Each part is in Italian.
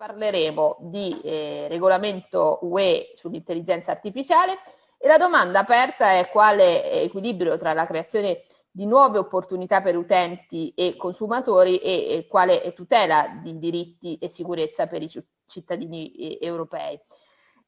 parleremo di eh, regolamento UE sull'intelligenza artificiale e la domanda aperta è quale equilibrio tra la creazione di nuove opportunità per utenti e consumatori e, e quale tutela di diritti e sicurezza per i cittadini eh, europei.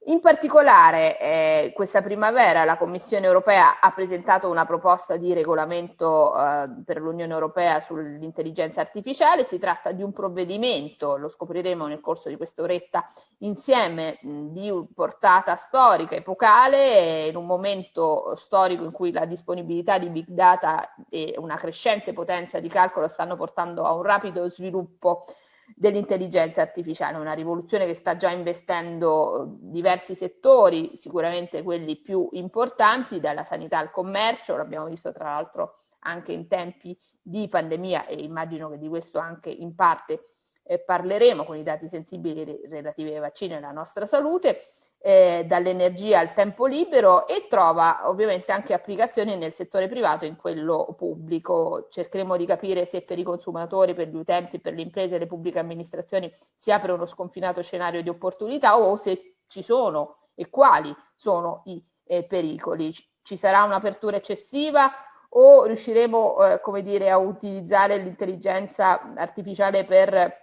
In particolare eh, questa primavera la Commissione europea ha presentato una proposta di regolamento eh, per l'Unione europea sull'intelligenza artificiale, si tratta di un provvedimento, lo scopriremo nel corso di quest'oretta, insieme mh, di portata storica, epocale, in un momento storico in cui la disponibilità di big data e una crescente potenza di calcolo stanno portando a un rapido sviluppo dell'intelligenza artificiale, una rivoluzione che sta già investendo eh, diversi settori, sicuramente quelli più importanti, dalla sanità al commercio, l'abbiamo visto tra l'altro anche in tempi di pandemia e immagino che di questo anche in parte eh, parleremo con i dati sensibili relativi ai vaccini e alla nostra salute, eh, dall'energia al tempo libero e trova ovviamente anche applicazioni nel settore privato e in quello pubblico. Cercheremo di capire se per i consumatori, per gli utenti, per le imprese e le pubbliche amministrazioni si apre uno sconfinato scenario di opportunità o se ci sono e quali sono i eh, pericoli. Ci sarà un'apertura eccessiva o riusciremo, eh, come dire, a utilizzare l'intelligenza artificiale per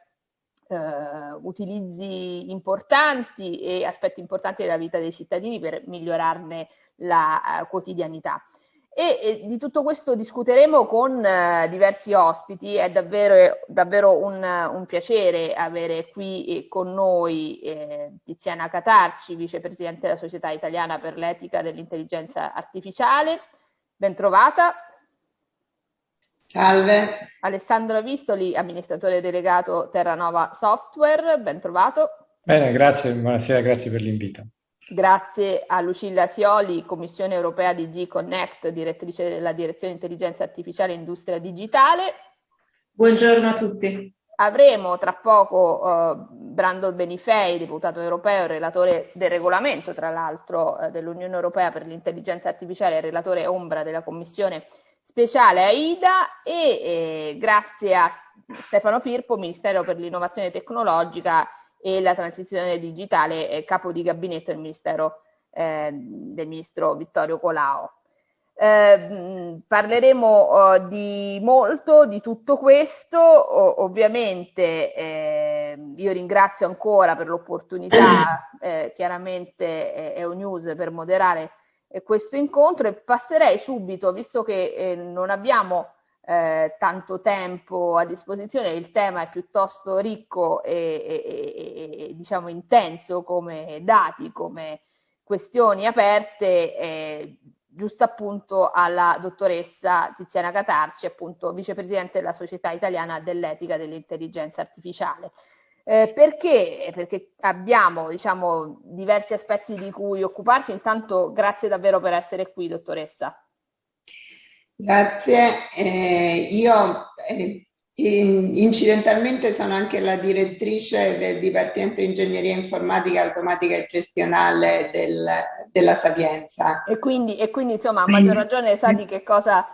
eh, utilizzi importanti e aspetti importanti della vita dei cittadini per migliorarne la eh, quotidianità. E, e, di tutto questo discuteremo con eh, diversi ospiti, è davvero, davvero un, un, piacere avere qui eh, con noi eh, Tiziana Catarci, vicepresidente della Società Italiana per l'Etica dell'Intelligenza Artificiale, ben trovata. Salve. Alessandro Vistoli, amministratore delegato Terranova Software, ben trovato. Bene, grazie, buonasera, grazie per l'invito. Grazie a Lucilla Sioli, Commissione Europea di G-Connect, direttrice della Direzione Intelligenza Artificiale e Industria Digitale. Buongiorno a tutti. Avremo tra poco uh, Brando Benifei, deputato europeo, relatore del regolamento, tra l'altro, uh, dell'Unione Europea per l'intelligenza artificiale e relatore ombra della Commissione speciale AIDA e eh, grazie a Stefano Firpo, Ministero per l'Innovazione Tecnologica e la Transizione Digitale, eh, capo di gabinetto del Ministero eh, del Ministro Vittorio Colao. Eh, parleremo uh, di molto di tutto questo, o, ovviamente eh, io ringrazio ancora per l'opportunità eh, chiaramente News per moderare eh, questo incontro e passerei subito, visto che eh, non abbiamo eh, tanto tempo a disposizione, il tema è piuttosto ricco e, e, e diciamo intenso come dati, come questioni aperte, eh, giusto appunto alla dottoressa Tiziana Catarci, appunto vicepresidente della Società Italiana dell'Etica dell'Intelligenza Artificiale. Eh, perché? Perché abbiamo diciamo, diversi aspetti di cui occuparci. Intanto grazie davvero per essere qui, dottoressa. Grazie. Eh, io eh, incidentalmente sono anche la direttrice del Dipartimento di Ingegneria Informatica, Automatica e Gestionale del, della Sapienza. E quindi, e quindi insomma a maggior ragione sa di che cosa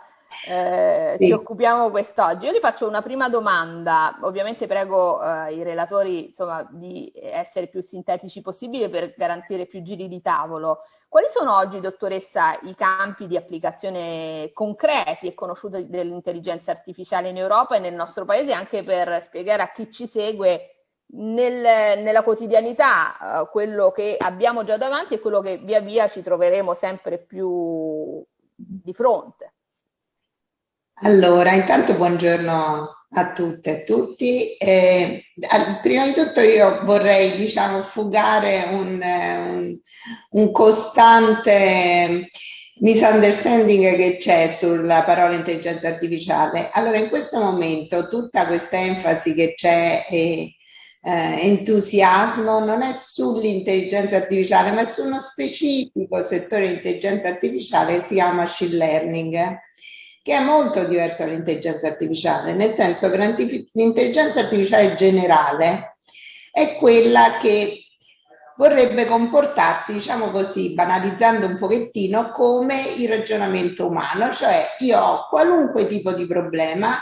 eh, sì. ci occupiamo quest'oggi. Io ti faccio una prima domanda, ovviamente prego eh, i relatori insomma, di essere più sintetici possibile per garantire più giri di tavolo. Quali sono oggi, dottoressa, i campi di applicazione concreti e conosciuti dell'intelligenza artificiale in Europa e nel nostro paese, anche per spiegare a chi ci segue nel, nella quotidianità uh, quello che abbiamo già davanti e quello che via via ci troveremo sempre più di fronte? Allora, intanto buongiorno a tutte e a tutti. Eh, prima di tutto io vorrei, diciamo, fugare un, un, un costante misunderstanding che c'è sulla parola intelligenza artificiale. Allora, in questo momento tutta questa enfasi che c'è e eh, entusiasmo non è sull'intelligenza artificiale, ma su uno specifico settore di intelligenza artificiale che si chiama machine learning che è molto diverso dall'intelligenza artificiale, nel senso che l'intelligenza artificiale generale è quella che vorrebbe comportarsi, diciamo così, banalizzando un pochettino, come il ragionamento umano, cioè io ho qualunque tipo di problema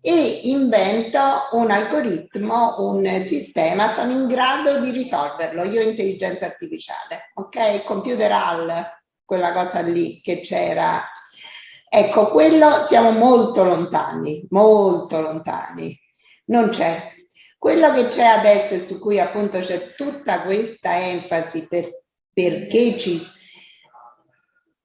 e invento un algoritmo, un sistema, sono in grado di risolverlo. Io intelligenza artificiale, ok? Computer HAL, quella cosa lì che c'era. Ecco, quello siamo molto lontani, molto lontani. Non c'è. Quello che c'è adesso e su cui appunto c'è tutta questa enfasi per, perché ci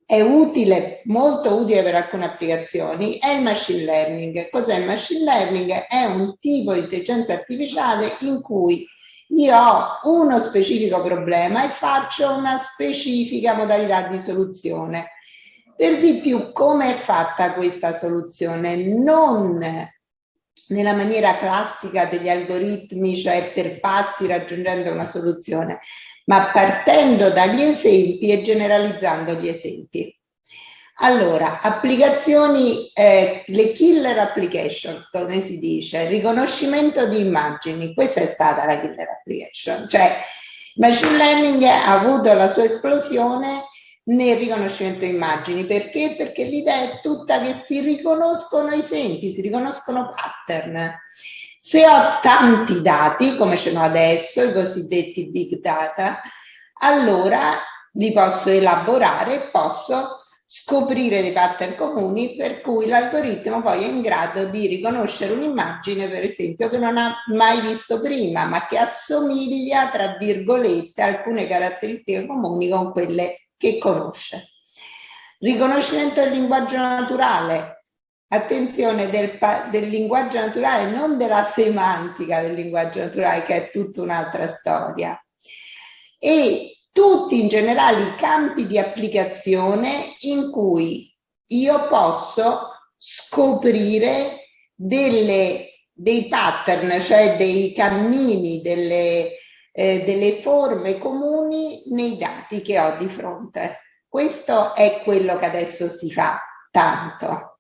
è utile, molto utile per alcune applicazioni, è il machine learning. Cos'è il machine learning? È un tipo di intelligenza artificiale in cui io ho uno specifico problema e faccio una specifica modalità di soluzione. Per di più, come è fatta questa soluzione? Non nella maniera classica degli algoritmi, cioè per passi raggiungendo una soluzione, ma partendo dagli esempi e generalizzando gli esempi. Allora, applicazioni, eh, le killer applications, come si dice, riconoscimento di immagini, questa è stata la killer application, cioè machine learning ha avuto la sua esplosione nel riconoscimento immagini. Perché? Perché l'idea è tutta che si riconoscono esempi, si riconoscono pattern. Se ho tanti dati, come ce n'ho adesso, i cosiddetti big data, allora li posso elaborare e posso scoprire dei pattern comuni per cui l'algoritmo poi è in grado di riconoscere un'immagine, per esempio, che non ha mai visto prima, ma che assomiglia, tra virgolette, alcune caratteristiche comuni con quelle che conosce. Riconoscimento del linguaggio naturale, Attenzione del, del, linguaggio naturale, non della semantica del linguaggio naturale, che è tutta un'altra storia. E tutti in generale i campi di applicazione in cui io posso scoprire delle, dei pattern, cioè dei cammini, delle, eh, delle forme comuni nei dati che ho di fronte. Questo è quello che adesso si fa tanto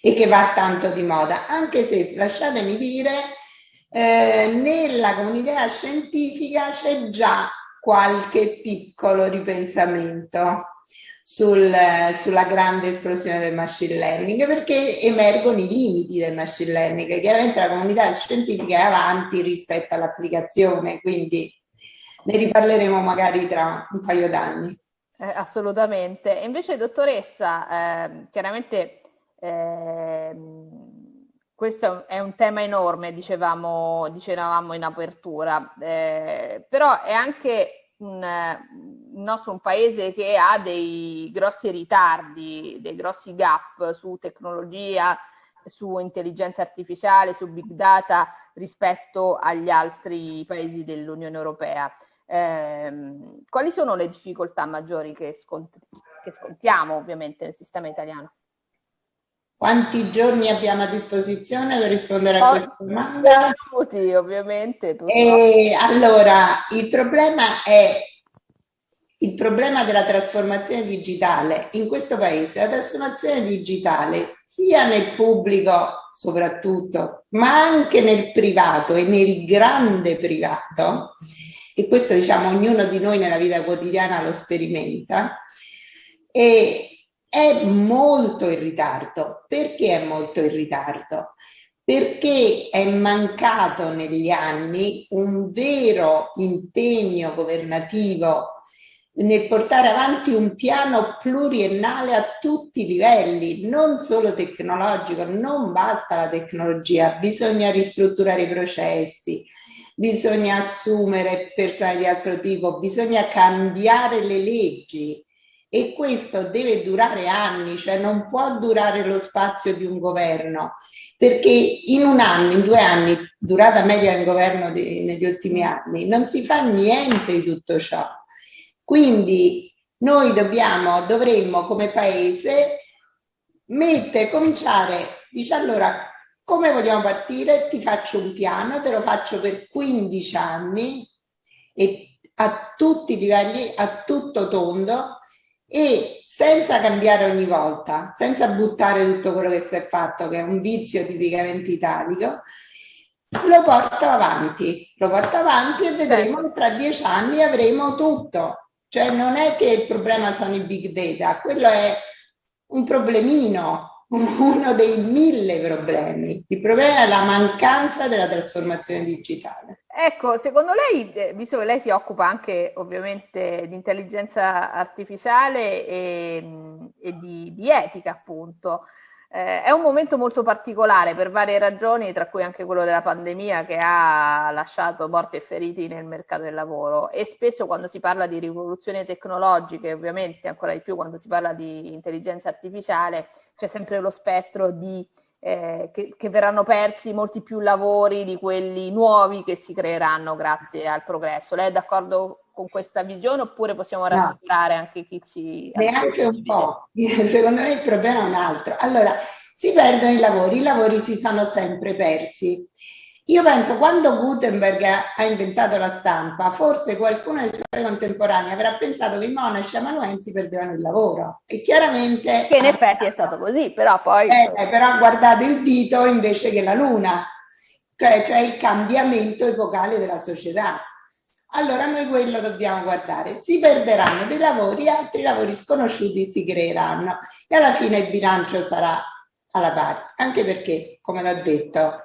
e che va tanto di moda, anche se lasciatemi dire, eh, nella comunità scientifica c'è già qualche piccolo ripensamento sul, sulla grande esplosione del machine learning perché emergono i limiti del machine learning. Chiaramente la comunità scientifica è avanti rispetto all'applicazione, quindi ne riparleremo magari tra un paio d'anni. Eh, assolutamente. Invece, dottoressa, eh, chiaramente eh, questo è un tema enorme, dicevamo, dicevamo in apertura, eh, però è anche un, il nostro un paese che ha dei grossi ritardi, dei grossi gap su tecnologia, su intelligenza artificiale, su big data rispetto agli altri paesi dell'Unione Europea. Eh, quali sono le difficoltà maggiori che, scont che scontiamo ovviamente nel sistema italiano? Quanti giorni abbiamo a disposizione per rispondere a questa domanda? Minuti, ovviamente. E, allora, il problema è il problema della trasformazione digitale in questo paese. La trasformazione digitale sia nel pubblico soprattutto, ma anche nel privato e nel grande privato, e questo diciamo ognuno di noi nella vita quotidiana lo sperimenta, e è molto in ritardo. Perché è molto in ritardo? Perché è mancato negli anni un vero impegno governativo nel portare avanti un piano pluriennale a tutti i livelli, non solo tecnologico, non basta la tecnologia, bisogna ristrutturare i processi, bisogna assumere persone di altro tipo, bisogna cambiare le leggi, e questo deve durare anni, cioè non può durare lo spazio di un governo, perché in un anno, in due anni, durata media del governo di, negli ultimi anni, non si fa niente di tutto ciò. Quindi noi dobbiamo, dovremmo come paese mettere, cominciare, dice allora come vogliamo partire? Ti faccio un piano, te lo faccio per 15 anni e a tutti i livelli, a tutto tondo, e senza cambiare ogni volta, senza buttare tutto quello che si è fatto, che è un vizio tipicamente italico, lo porto avanti, lo porto avanti e vedremo che tra dieci anni avremo tutto. Cioè non è che il problema sono i big data, quello è un problemino, uno dei mille problemi. Il problema è la mancanza della trasformazione digitale. Ecco, secondo lei, eh, visto che lei si occupa anche ovviamente di intelligenza artificiale e, e di, di, etica, appunto, eh, è un momento molto particolare per varie ragioni, tra cui anche quello della pandemia che ha lasciato morti e feriti nel mercato del lavoro. E spesso quando si parla di rivoluzioni tecnologiche, ovviamente ancora di più quando si parla di intelligenza artificiale, c'è sempre lo spettro di eh, che, che, verranno persi molti più lavori di quelli nuovi che si creeranno grazie al progresso. Lei è d'accordo con questa visione oppure possiamo rassicurare no, anche chi ci... Neanche un po', secondo me il problema è un altro. Allora, si perdono i lavori, i lavori si sono sempre persi. Io penso quando Gutenberg ha inventato la stampa, forse qualcuno dei suoi contemporanei avrà pensato che i monaci amanuensi perdevano il lavoro. E chiaramente... Che in effetti è stato così, però poi... Eh, però ha guardato il dito invece che la luna, cioè, cioè il cambiamento epocale della società. Allora noi quello dobbiamo guardare. Si perderanno dei lavori, altri lavori sconosciuti si creeranno e alla fine il bilancio sarà alla pari. Anche perché, come l'ho detto,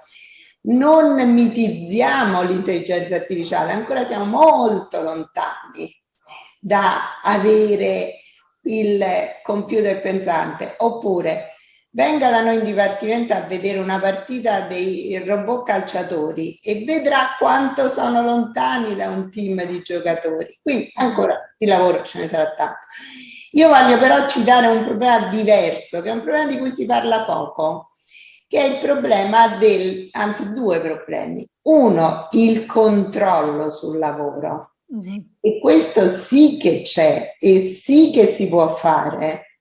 non mitizziamo l'intelligenza artificiale, ancora siamo molto lontani da avere il computer pensante, oppure venga da noi in dipartimento a vedere una partita dei robot calciatori e vedrà quanto sono lontani da un team di giocatori. Quindi ancora di lavoro ce ne sarà tanto. Io voglio però citare un problema diverso, che è un problema di cui si parla poco, che è il problema del, anzi due problemi. Uno, il controllo sul lavoro. Mm. E questo sì che c'è e sì che si può fare.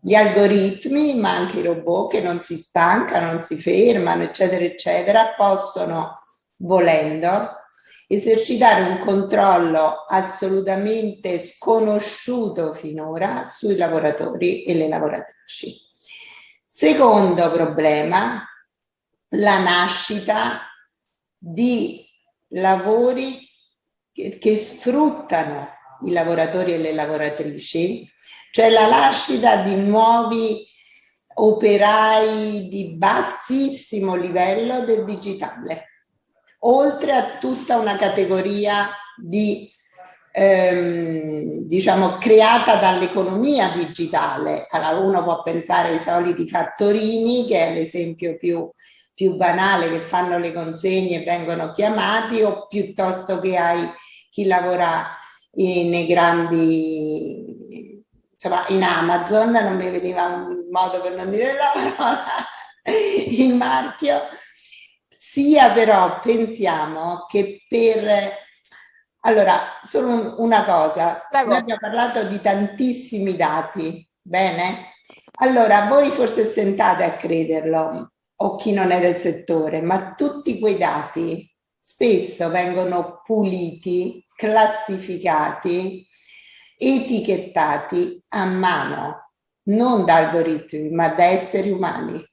Gli algoritmi, ma anche i robot che non si stancano, non si fermano, eccetera, eccetera, possono, volendo, esercitare un controllo assolutamente sconosciuto finora sui lavoratori e le lavoratrici. Secondo problema, la nascita di lavori che, che sfruttano i lavoratori e le lavoratrici, cioè la nascita di nuovi operai di bassissimo livello del digitale, oltre a tutta una categoria di ehm, diciamo, creata dall'economia digitale. Allora uno può pensare ai soliti fattorini, che è l'esempio più, più banale, che fanno le consegne e vengono chiamati, o piuttosto che ai chi lavora in, nei grandi, insomma, in Amazon, non mi veniva un modo per non dire la parola, il marchio, sia però pensiamo che per allora, solo una cosa, Prego. noi abbiamo parlato di tantissimi dati, bene? Allora, voi forse stentate a crederlo, o chi non è del settore, ma tutti quei dati spesso vengono puliti, classificati, etichettati a mano, non da algoritmi, ma da esseri umani.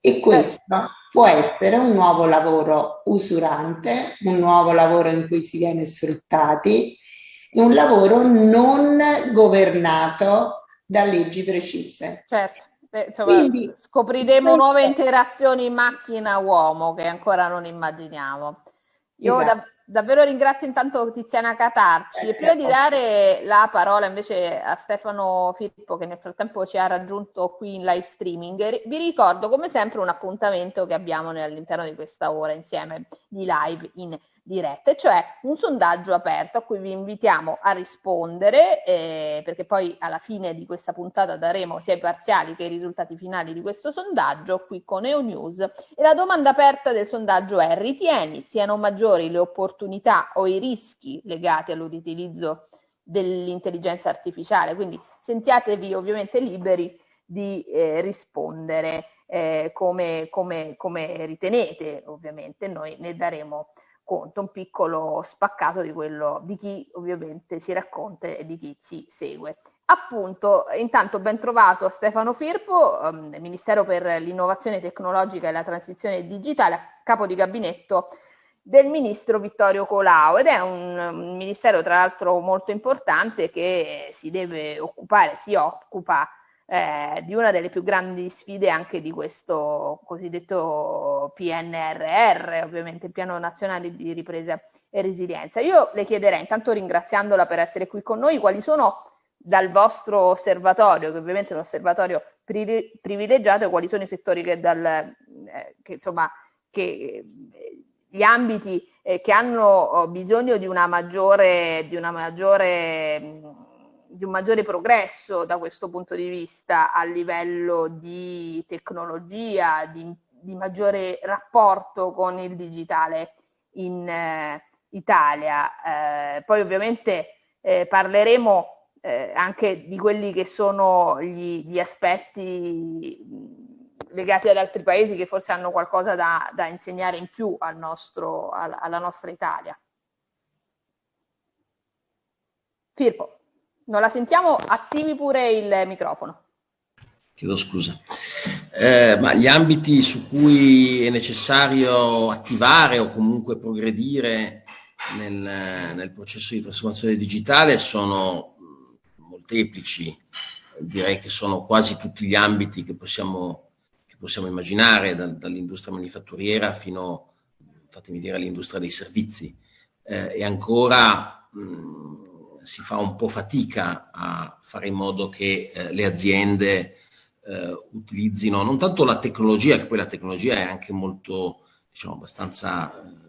E questo può essere un nuovo lavoro usurante, un nuovo lavoro in cui si viene sfruttati, un lavoro non governato da leggi precise. Certo. Eh, insomma, Quindi, scopriremo nuove interazioni macchina-uomo che ancora non immaginiamo. Io esatto. Da, Davvero ringrazio intanto Tiziana Catarci. E prima di dare la parola invece a Stefano Filippo che nel frattempo ci ha raggiunto qui in live streaming, vi ricordo come sempre un appuntamento che abbiamo all'interno di questa ora insieme di live in dirette, cioè un sondaggio aperto a cui vi invitiamo a rispondere, eh, perché poi alla fine di questa puntata daremo sia i parziali che i risultati finali di questo sondaggio qui con EONews. E la domanda aperta del sondaggio è: ritieni siano maggiori le opportunità o i rischi legati all'utilizzo dell'intelligenza artificiale? Quindi sentiatevi ovviamente liberi di eh, rispondere eh, come, come, come ritenete, ovviamente noi ne daremo conto, un piccolo spaccato di quello di chi ovviamente ci racconta e di chi ci segue. Appunto, intanto ben trovato Stefano Firpo, um, Ministero per l'Innovazione Tecnologica e la Transizione Digitale, capo di gabinetto del ministro Vittorio Colau ed è un ministero tra l'altro molto importante che si deve occupare, si occupa eh, di una delle più grandi sfide anche di questo cosiddetto PNRR, ovviamente il Piano Nazionale di Ripresa e Resilienza. Io le chiederei, intanto ringraziandola per essere qui con noi, quali sono dal vostro osservatorio, che ovviamente è un osservatorio privilegiato, quali sono i settori che, dal, eh, che insomma, che, gli ambiti eh, che hanno oh, bisogno di una maggiore, di una maggiore di un maggiore progresso da questo punto di vista a livello di tecnologia, di, di maggiore rapporto con il digitale in eh, Italia. Eh, poi ovviamente eh, parleremo eh, anche di quelli che sono gli, gli, aspetti legati ad altri paesi che forse hanno qualcosa da, da insegnare in più al nostro, alla nostra Italia. Firpo. Non la sentiamo, attivi pure il microfono. Chiedo scusa. Eh, ma gli ambiti su cui è necessario attivare o comunque progredire nel, nel processo di trasformazione digitale sono molteplici, direi che sono quasi tutti gli ambiti che possiamo, che possiamo immaginare, da, dall'industria manifatturiera fino, fatemi dire, all'industria dei servizi. Eh, e ancora mh, si fa un po' fatica a fare in modo che eh, le aziende eh, utilizzino non tanto la tecnologia, che poi la tecnologia è anche molto, diciamo, abbastanza eh,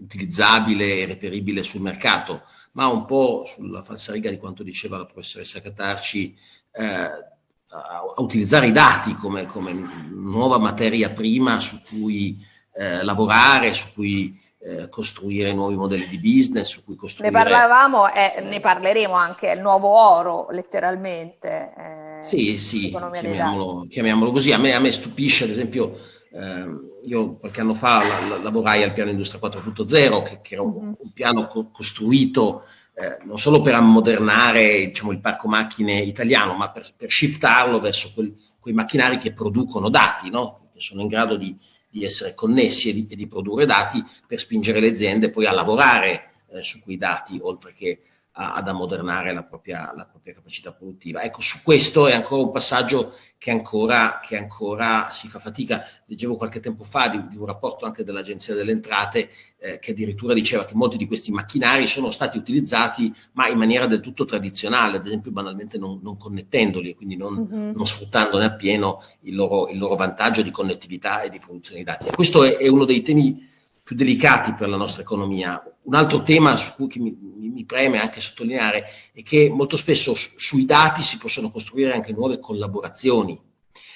utilizzabile e reperibile sul mercato, ma un po' sulla falsariga di quanto diceva la professoressa Catarci, eh, a, utilizzare i dati come, come, nuova materia prima su cui eh, lavorare, su cui eh, costruire nuovi modelli di business, su cui costruire... Ne parlavamo e ne parleremo anche, il nuovo oro letteralmente. Eh, sì, sì, chiamiamolo, chiamiamolo, così. A me, a me, stupisce, ad esempio, eh, io qualche anno fa la, la, lavorai al piano Industria 4.0, che, che, era un, mm-hmm. un piano co costruito eh, non solo per ammodernare diciamo, il parco macchine italiano, ma per, per shiftarlo verso quel, quei macchinari che producono dati, no? che sono in grado di di essere connessi e di, e di, produrre dati per spingere le aziende poi a lavorare eh, su quei dati, oltre che a, ad ammodernare la propria, la propria, capacità produttiva. Ecco, su questo è ancora un passaggio che ancora, che ancora si fa fatica. Leggevo qualche tempo fa di, di un rapporto anche dell'Agenzia delle Entrate eh, che addirittura diceva che molti di questi macchinari sono stati utilizzati ma in maniera del tutto tradizionale, ad esempio banalmente non, non connettendoli e quindi non, mm -hmm. non, sfruttandone appieno il loro, il loro, vantaggio di connettività e di produzione di dati. Questo è, è uno dei temi più delicati per la nostra economia. Un altro tema su cui mi, mi preme anche sottolineare è che molto spesso su, sui dati si possono costruire anche nuove collaborazioni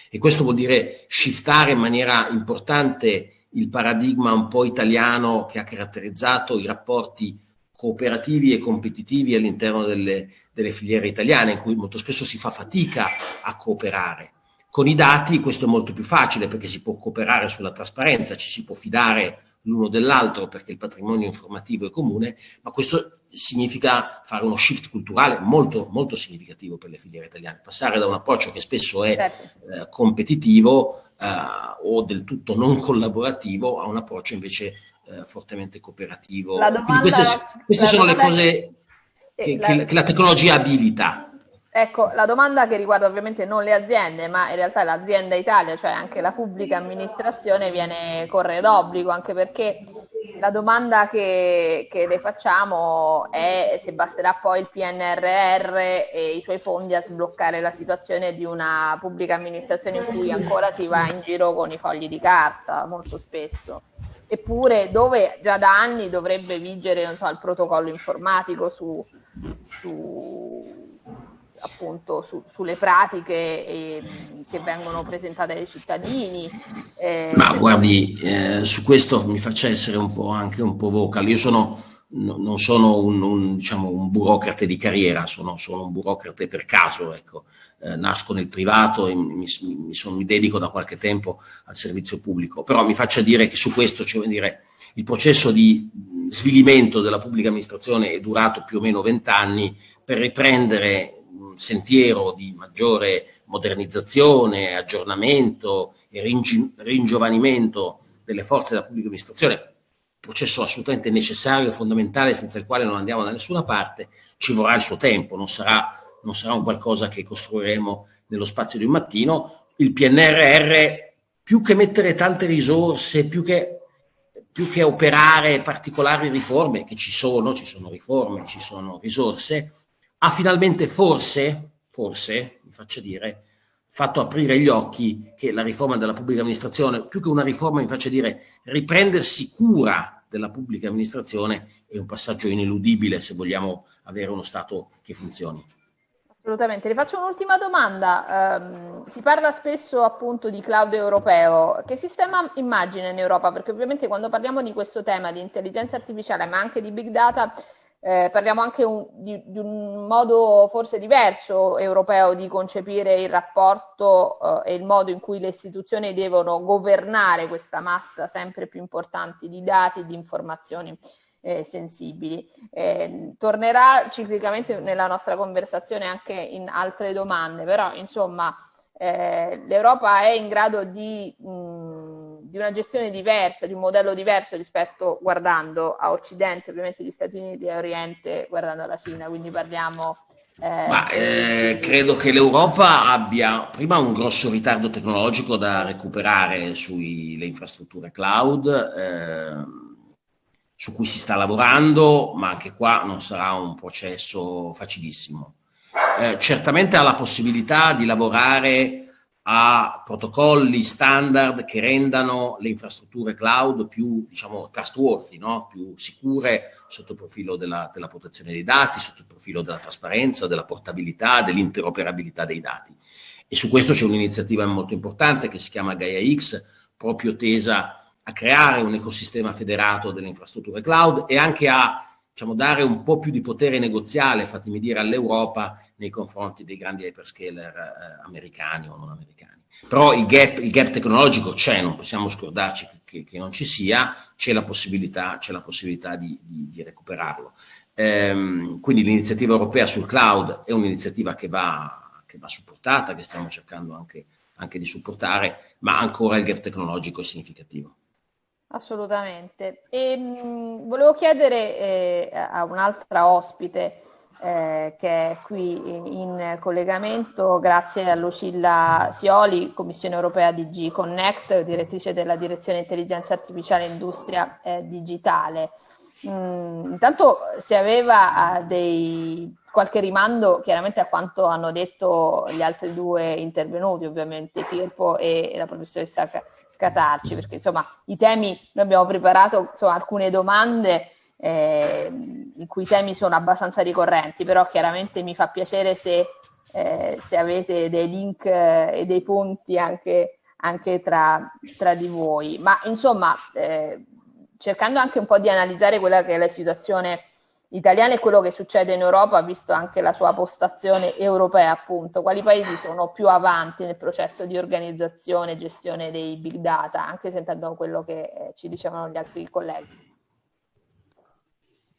e questo vuol dire shiftare in maniera importante il paradigma un po' italiano che ha caratterizzato i rapporti cooperativi e competitivi all'interno delle, delle filiere italiane in cui molto spesso si fa fatica a cooperare. Con i dati questo è molto più facile perché si può cooperare sulla trasparenza, ci si può fidare l'uno dell'altro perché il patrimonio informativo è comune, ma questo significa fare uno shift culturale molto, molto significativo per le filiere italiane, passare da un approccio che spesso è certo. eh, competitivo eh, o del tutto non collaborativo a un approccio invece eh, fortemente cooperativo. Domanda, queste, queste sono le cose che, la, che la tecnologia abilita. Ecco, la domanda che riguarda ovviamente non le aziende, ma in realtà l'azienda Italia, cioè anche la pubblica amministrazione, viene corre d'obbligo, anche perché la domanda che, che, le facciamo è se basterà poi il PNRR e i suoi fondi a sbloccare la situazione di una pubblica amministrazione in cui ancora si va in giro con i fogli di carta, molto spesso. Eppure dove già da anni dovrebbe vigere so, il protocollo informatico su, su appunto su, sulle pratiche eh, che vengono presentate ai cittadini. Eh, Ma guardi, eh, su questo mi faccia essere un po' anche un po' vocal. Io sono, no, non sono un, un, diciamo, un, burocrate di carriera, sono, sono un burocrate per caso, ecco. Eh, nasco nel privato e mi, mi, sono, mi, dedico da qualche tempo al servizio pubblico, però mi faccia dire che su questo, cioè, dire, il processo di svilimento della pubblica amministrazione è durato più o meno vent'anni per riprendere un sentiero di maggiore modernizzazione, aggiornamento e ringiovanimento delle forze della pubblica amministrazione, processo assolutamente necessario e fondamentale senza il quale non andiamo da nessuna parte, ci vorrà il suo tempo, non sarà, non sarà un qualcosa che costruiremo nello spazio di un mattino. Il PNRR, più che mettere tante risorse, più che, più che operare particolari riforme, che ci sono, ci sono riforme, ci sono risorse, ha finalmente forse, forse, mi faccio dire, fatto aprire gli occhi che la riforma della pubblica amministrazione, più che una riforma, mi faccio dire, riprendersi cura della pubblica amministrazione è un passaggio ineludibile se vogliamo avere uno Stato che funzioni. Assolutamente. Le faccio un'ultima domanda. Um, si parla spesso appunto di cloud europeo. Che sistema immagina in Europa? Perché ovviamente quando parliamo di questo tema di intelligenza artificiale, ma anche di big data, eh, parliamo anche un, di, di, un modo forse diverso europeo di concepire il rapporto eh, e il modo in cui le istituzioni devono governare questa massa sempre più importante di dati e di informazioni eh, sensibili. Eh, tornerà ciclicamente nella nostra conversazione anche in altre domande, però insomma eh, l'Europa è in grado di... Mh, di una gestione diversa, di un modello diverso rispetto guardando a Occidente, ovviamente gli Stati Uniti e Oriente guardando alla Cina, quindi parliamo... Eh, Ma eh, credo che l'Europa abbia prima un grosso ritardo tecnologico da recuperare sulle infrastrutture cloud, eh, su cui si sta lavorando, ma anche qua non sarà un processo facilissimo. Eh, certamente ha la possibilità di lavorare a protocolli standard che rendano le infrastrutture cloud più diciamo, trustworthy, no? più sicure sotto il profilo della, della, protezione dei dati, sotto il profilo della trasparenza, della portabilità, dell'interoperabilità dei dati. E su questo c'è un'iniziativa molto importante che si chiama Gaia X, proprio tesa a creare un ecosistema federato delle infrastrutture cloud e anche a diciamo, dare un po' più di potere negoziale, fatemi dire, all'Europa nei confronti dei grandi hyperscaler eh, americani o non americani. Però il gap, il gap tecnologico c'è, non possiamo scordarci che, che, non ci sia, c'è la possibilità, la possibilità di, di, di, recuperarlo. Ehm, quindi l'iniziativa europea sul cloud è un'iniziativa che va, che va supportata, che stiamo cercando anche, anche di supportare, ma ancora il gap tecnologico è significativo. Assolutamente. E, mh, volevo chiedere eh, a un'altra ospite eh, che è qui in collegamento, grazie a Lucilla Sioli, Commissione Europea DG Connect, direttrice della Direzione Intelligenza Artificiale e Industria eh, Digitale. Mm, intanto se aveva dei, qualche rimando chiaramente a quanto hanno detto gli altri due intervenuti, ovviamente Firpo e la professoressa Catarci, perché insomma i temi, noi abbiamo preparato insomma, alcune domande eh, in cui i temi sono abbastanza ricorrenti, però chiaramente mi fa piacere se, eh, se avete dei link eh, e dei punti anche, anche tra, tra, di voi. Ma insomma, eh, cercando anche un po' di analizzare quella che è la situazione italiana e quello che succede in Europa, visto anche la sua postazione europea, appunto, quali paesi sono più avanti nel processo di organizzazione e gestione dei big data, anche sentendo quello che eh, ci dicevano gli altri colleghi.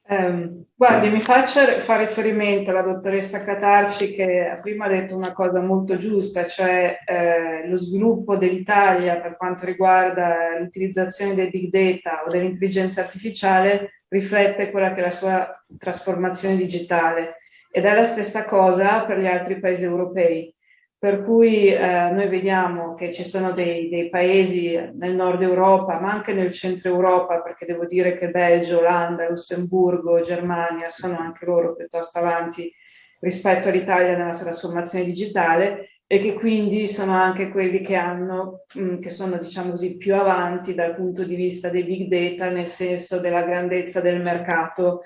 Eh, guardi, mi faccia fare riferimento alla dottoressa Catarci che prima ha detto una cosa molto giusta, cioè eh, lo sviluppo dell'Italia per quanto riguarda l'utilizzazione del big data o dell'intelligenza artificiale riflette quella che è la sua trasformazione digitale ed è la stessa cosa per gli altri paesi europei. Per cui eh, noi vediamo che ci sono dei, dei, paesi nel nord Europa, ma anche nel centro Europa, perché devo dire che Belgio, Olanda, Lussemburgo, Germania sono anche loro piuttosto avanti rispetto all'Italia nella trasformazione digitale e che quindi sono anche quelli che hanno, mm, che sono diciamo così più avanti dal punto di vista dei big data, nel senso della grandezza del mercato uh,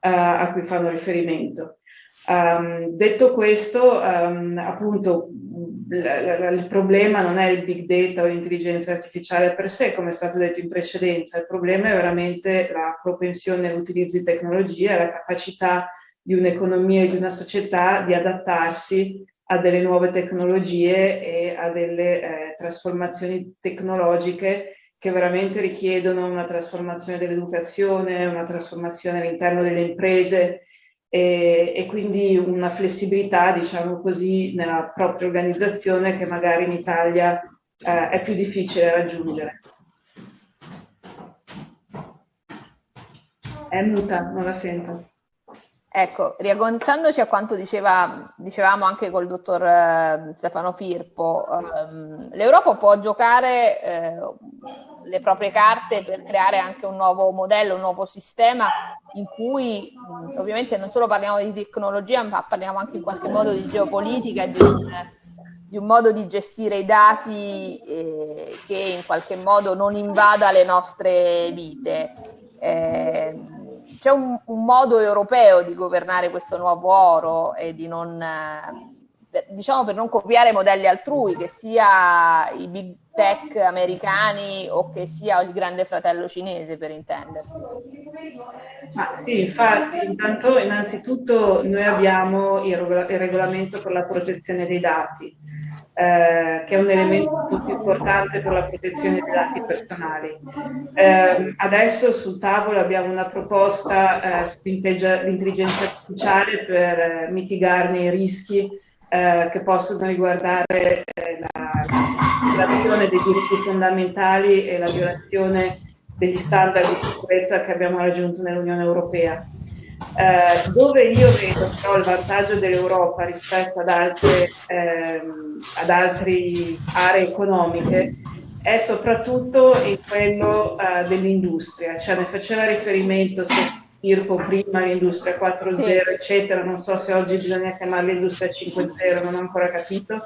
a cui fanno riferimento. Um, detto questo, um, appunto, il problema non è il big data o l'intelligenza artificiale per sé, come è stato detto in precedenza, il problema è veramente la propensione all'utilizzo di tecnologie, la capacità di un'economia e di una società di adattarsi a delle nuove tecnologie e a delle eh, trasformazioni tecnologiche che veramente richiedono una trasformazione dell'educazione, una trasformazione all'interno delle imprese, e, e, quindi una flessibilità, diciamo così, nella propria organizzazione che magari in Italia eh, è più difficile raggiungere. È muta, non la sento. Ecco, riagganciandoci a quanto diceva, dicevamo anche col dottor eh, Stefano Firpo, ehm, l'Europa può giocare eh, le proprie carte per creare anche un nuovo modello, un nuovo sistema in cui mh, ovviamente non solo parliamo di tecnologia, ma parliamo anche in qualche modo di geopolitica e di un, di un modo di gestire i dati eh, che in qualche modo non invada le nostre vite. Eh, c'è un, un, modo europeo di governare questo nuovo oro e di non, eh, diciamo per non copiare modelli altrui, che sia i big tech americani o che sia il grande fratello cinese per intendersi. Ma sì, infatti, intanto innanzitutto noi abbiamo il, il regolamento per la protezione dei dati eh, che è un elemento molto importante per la protezione dei dati personali. Eh, adesso sul tavolo abbiamo una proposta eh, sull'intelligenza artificiale per eh, mitigarne i rischi eh, che possono riguardare la, violazione dei diritti fondamentali e la violazione degli standard di sicurezza che abbiamo raggiunto nell'Unione Europea. Eh, dove io vedo però il vantaggio dell'Europa rispetto ad altre, ehm, ad altre aree economiche è soprattutto in quello eh, dell'industria, cioè ne faceva riferimento se Firpo prima l'industria 4.0 sì. eccetera, non so se oggi bisogna chiamarla industria 5.0, non ho ancora capito,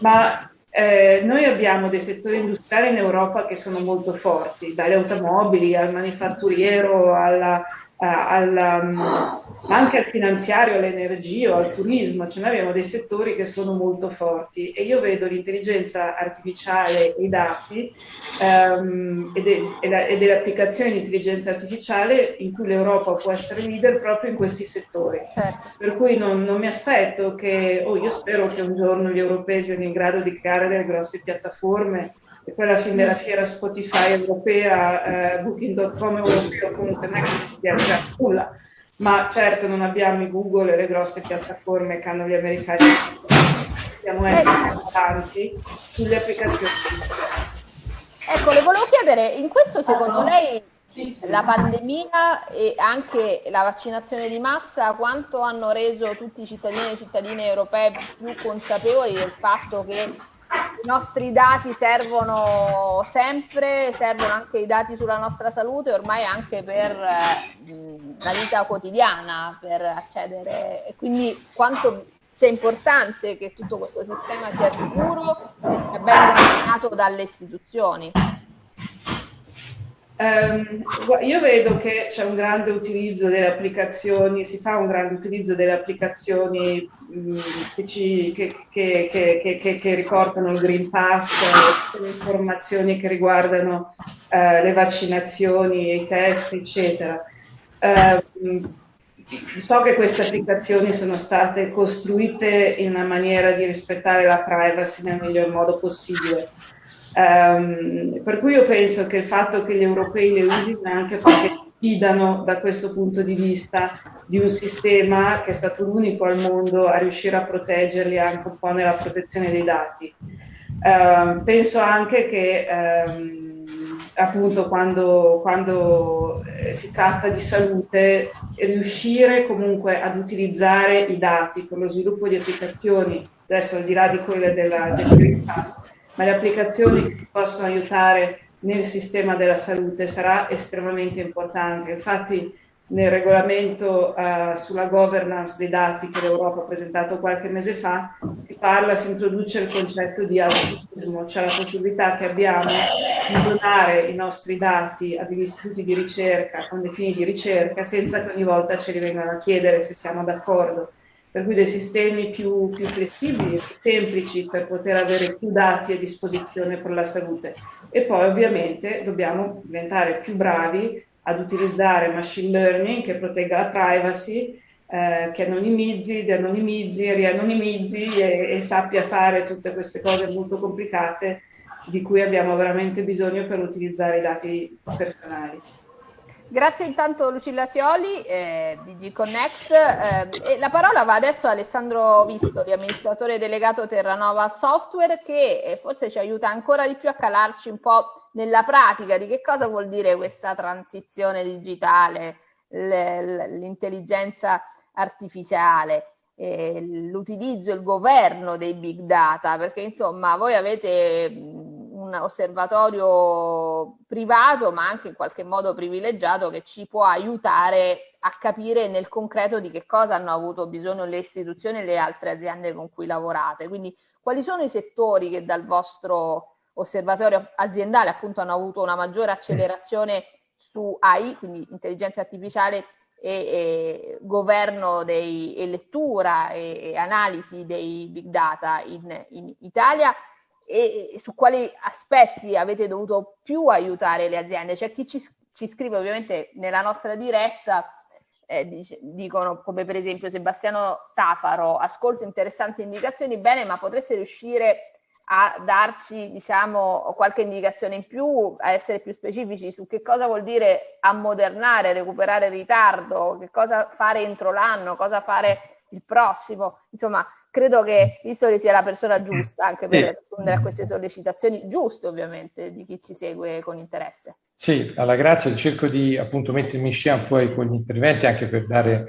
ma eh, noi abbiamo dei settori industriali in Europa che sono molto forti, dalle automobili al manifatturiero alla, al, um, anche al finanziario, all'energia, al turismo, cioè noi abbiamo dei settori che sono molto forti e io vedo l'intelligenza artificiale e i dati um, e, de, e, la, e, delle applicazioni di intelligenza artificiale in cui l'Europa può essere leader proprio in questi settori. Certo. Per cui non, non, mi aspetto che, oh, io spero che un giorno gli europei siano in grado di creare delle grosse piattaforme e poi alla fine della fiera Spotify europea, eh, Booking.com europeo, comunque non è che sia già nulla, ma certo non abbiamo i Google e le grosse piattaforme che hanno gli americani, possiamo essere avanti sulle applicazioni. Ecco, le volevo chiedere, in questo secondo lei la pandemia e anche la vaccinazione di massa quanto hanno reso tutti i cittadini e cittadine europee più consapevoli del fatto che i nostri dati servono sempre, servono anche i dati sulla nostra salute, ormai anche per eh, la vita quotidiana, per accedere e quindi quanto sia importante che tutto questo sistema sia sicuro e sia ben governato dalle istituzioni. Um, io vedo che c'è un grande utilizzo delle applicazioni, si fa un grande utilizzo delle applicazioni mh, che, ci, che, che, che, riportano il Green Pass, le informazioni che riguardano uh, le vaccinazioni, i test, eccetera. Uh, so che queste applicazioni sono state costruite in una maniera di rispettare la privacy nel miglior modo possibile Um, per cui io penso che il fatto che gli europei le usino è anche perché fidano da questo punto di vista di un sistema che è stato l'unico al mondo a riuscire a proteggerli anche un po' nella protezione dei dati. Um, penso anche che um, appunto quando, quando eh, si tratta di salute riuscire comunque ad utilizzare i dati per lo sviluppo di applicazioni, adesso al di là di quelle della, del Green Pass, ma le applicazioni che possono aiutare nel sistema della salute sarà estremamente importante. Infatti nel regolamento uh, sulla governance dei dati che l'Europa ha presentato qualche mese fa si parla, si introduce il concetto di altruismo, cioè la possibilità che abbiamo di donare i nostri dati a degli istituti di ricerca con dei fini di ricerca senza che ogni volta ce li vengano a chiedere se siamo d'accordo per cui dei sistemi più, più flessibili, più semplici per poter avere più dati a disposizione per la salute. E poi ovviamente dobbiamo diventare più bravi ad utilizzare machine learning che protegga la privacy, eh, che anonimizzi, deanonimizzi, rianonimizzi e, e sappia fare tutte queste cose molto complicate di cui abbiamo veramente bisogno per utilizzare i dati personali. Grazie intanto Lucilla Sioli eh, di G-Connect eh, la parola va adesso a Alessandro Vistori, amministratore delegato Terranova Software che eh, forse ci aiuta ancora di più a calarci un po' nella pratica di che cosa vuol dire questa transizione digitale, l'intelligenza artificiale, eh, l'utilizzo il governo dei big data, perché insomma voi avete osservatorio privato ma anche in qualche modo privilegiato che ci può aiutare a capire nel concreto di che cosa hanno avuto bisogno le istituzioni e le altre aziende con cui lavorate. Quindi quali sono i settori che dal vostro osservatorio aziendale appunto hanno avuto una maggiore accelerazione su AI, quindi intelligenza artificiale e, e governo dei, e lettura e, e, analisi dei big data in, in Italia e, su quali aspetti avete dovuto più aiutare le aziende. C'è chi ci, ci scrive ovviamente nella nostra diretta eh, dice, dicono come per esempio Sebastiano Tafaro, ascolto interessanti indicazioni, bene, ma potreste riuscire a darci diciamo qualche indicazione in più, a essere più specifici su che cosa vuol dire ammodernare, recuperare ritardo, che cosa fare entro l'anno, cosa fare il prossimo, insomma credo che Vistori sia la persona giusta anche per rispondere a queste sollecitazioni, giuste ovviamente, di chi ci segue con interesse. Sì, alla grazia cerco di appunto mettermi in scena poi con gli interventi anche per dare,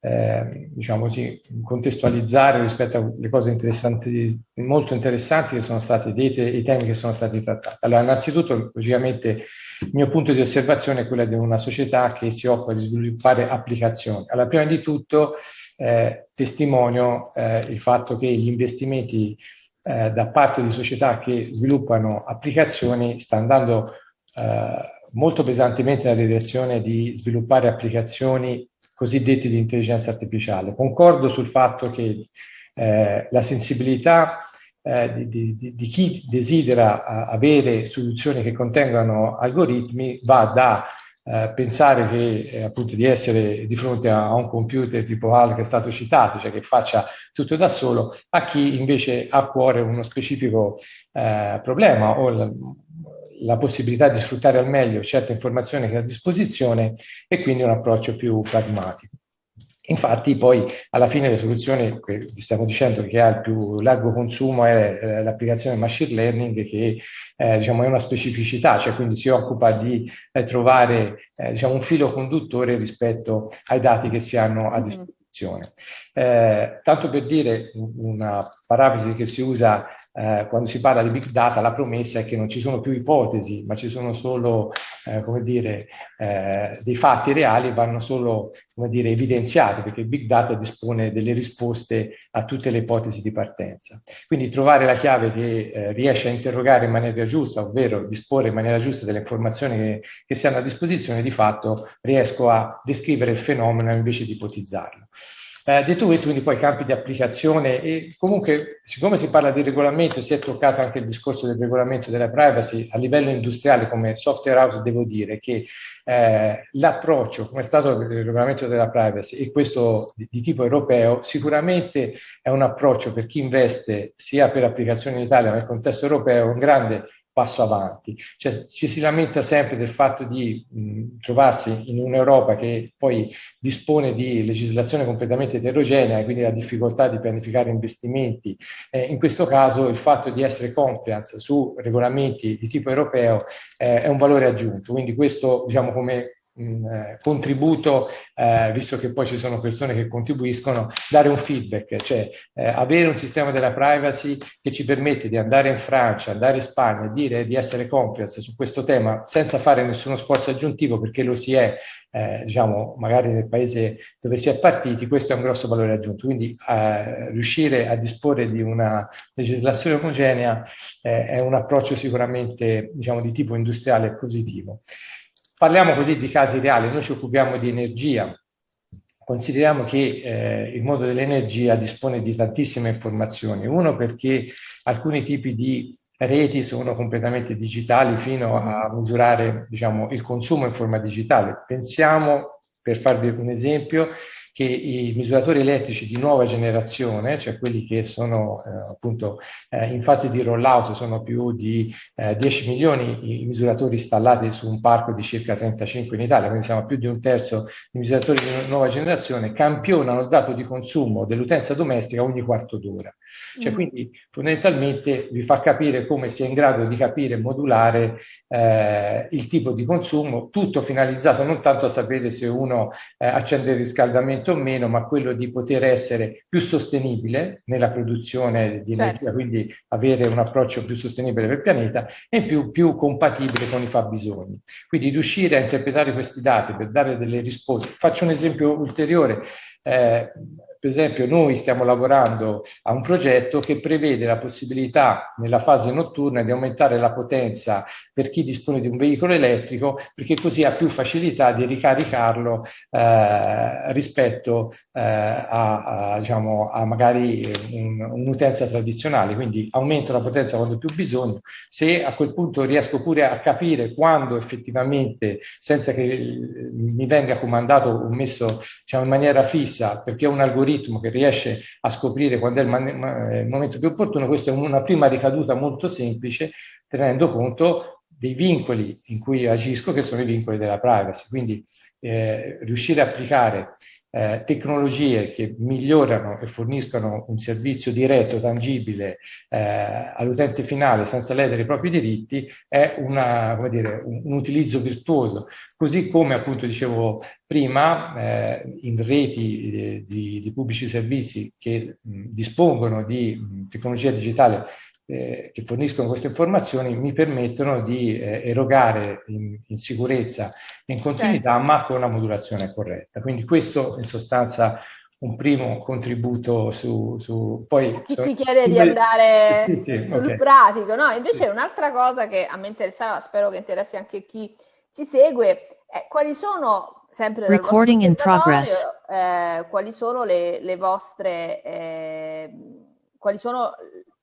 eh, diciamo così, contestualizzare rispetto alle cose interessanti, molto interessanti che sono state dette e i temi che sono stati trattati. Allora, innanzitutto, logicamente, il mio punto di osservazione è quello di una società che si occupa di sviluppare applicazioni. Allora, prima di tutto, eh, testimonio eh, il fatto che gli investimenti eh, da parte di società che sviluppano applicazioni sta andando eh, molto pesantemente nella direzione di sviluppare applicazioni cosiddette di intelligenza artificiale. Concordo sul fatto che eh, la sensibilità eh, di, di, di, chi desidera avere soluzioni che contengano algoritmi va da uh, pensare che, eh, appunto di essere di fronte a, a, un computer tipo HAL che è stato citato, cioè che faccia tutto da solo, a chi invece ha a cuore uno specifico uh, problema o la, la possibilità di sfruttare al meglio certe informazioni che ha a disposizione e quindi un approccio più pragmatico. Infatti poi alla fine le soluzioni, vi stiamo dicendo che ha il più largo consumo è eh, l'applicazione machine learning che eh, diciamo, è una specificità, cioè quindi si occupa di eh, trovare eh, diciamo, un filo conduttore rispetto ai dati che si hanno a disposizione. Eh, tanto per dire una parafrasi che si usa eh, quando si parla di big data la promessa è che non ci sono più ipotesi, ma ci sono solo, eh, come dire, eh, dei fatti reali vanno solo, come dire, evidenziati, perché big data dispone delle risposte a tutte le ipotesi di partenza. Quindi trovare la chiave che eh, riesce a interrogare in maniera giusta, ovvero disporre in maniera giusta delle informazioni che, che si hanno a disposizione, di fatto riesco a descrivere il fenomeno invece di ipotizzarlo. Eh, detto questo, quindi poi campi di applicazione e comunque siccome si parla di regolamento, si è toccato anche il discorso del regolamento della privacy a livello industriale come software house, devo dire che eh, l'approccio, come è stato il regolamento della privacy e questo di, di, tipo europeo, sicuramente è un approccio per chi investe sia per applicazioni in Italia ma nel contesto europeo, un grande passo avanti. Cioè, ci si lamenta sempre del fatto di mh, trovarsi in un'Europa che poi dispone di legislazione completamente eterogenea e quindi la difficoltà di pianificare investimenti. Eh, in questo caso il fatto di essere compliance su regolamenti di tipo europeo eh, è un valore aggiunto. Quindi questo, diciamo, come eh, contributo, eh, visto che poi ci sono persone che contribuiscono, dare un feedback, cioè eh, avere un sistema della privacy che ci permette di andare in Francia, andare in Spagna e dire di essere compliance su questo tema senza fare nessuno sforzo aggiuntivo perché lo si è, eh, diciamo, magari nel paese dove si è partiti, questo è un grosso valore aggiunto. Quindi eh, riuscire a disporre di una legislazione omogenea eh, è un approccio sicuramente, diciamo, di tipo industriale positivo. Parliamo così di casi reali, noi ci occupiamo di energia, consideriamo che eh, il mondo dell'energia dispone di tantissime informazioni, uno perché alcuni tipi di reti sono completamente digitali fino a misurare diciamo, il consumo in forma digitale. Pensiamo per farvi un esempio, che i misuratori elettrici di nuova generazione, cioè quelli che sono eh, appunto eh, in fase di rollout, sono più di eh, 10 milioni i misuratori installati su un parco di circa 35 in Italia, quindi siamo più di un terzo di misuratori di nuova generazione, campionano il dato di consumo dell'utenza domestica ogni quarto d'ora. Cioè, mm. Quindi fondamentalmente vi fa capire come si è in grado di capire e modulare eh, il tipo di consumo, tutto finalizzato non tanto a sapere se uno eh, accende il riscaldamento o meno, ma quello di poter essere più sostenibile nella produzione di certo. energia, quindi avere un approccio più sostenibile per il pianeta e più, più compatibile con i fabbisogni. Quindi riuscire a interpretare questi dati per dare delle risposte. Faccio un esempio ulteriore. Eh, per esempio noi stiamo lavorando a un progetto che prevede la possibilità nella fase notturna di aumentare la potenza per chi dispone di un veicolo elettrico perché così ha più facilità di ricaricarlo eh, rispetto eh, a, a, diciamo, a, magari un'utenza un tradizionale, quindi aumento la potenza quando più bisogno, se a quel punto riesco pure a capire quando effettivamente, senza che mi venga comandato o messo diciamo, in maniera fissa, perché ho un algoritmo algoritmo che riesce a scoprire quando è il, il momento più opportuno, questa è una prima ricaduta molto semplice, tenendo conto dei vincoli in cui agisco, che sono i vincoli della privacy. Quindi eh, riuscire a applicare eh, tecnologie che migliorano e forniscono un servizio diretto, tangibile eh, all'utente finale senza ledere i propri diritti è una, dire, un, un, utilizzo virtuoso. Così come appunto dicevo prima, eh, in reti di, di, di, pubblici servizi che mh, dispongono di mh, tecnologia digitale eh, che forniscono queste informazioni mi permettono di eh, erogare in, in, sicurezza e in continuità, certo. ma con una modulazione corretta. Quindi questo in sostanza un primo contributo su... su poi, Chi ci chiede di andare sì, sì, sul okay. pratico, no? Invece sì. un'altra cosa che a me interessava, spero che interessi anche chi ci segue, è quali sono, sempre dal Recording in progress. Eh, quali sono le, le vostre... Eh, quali sono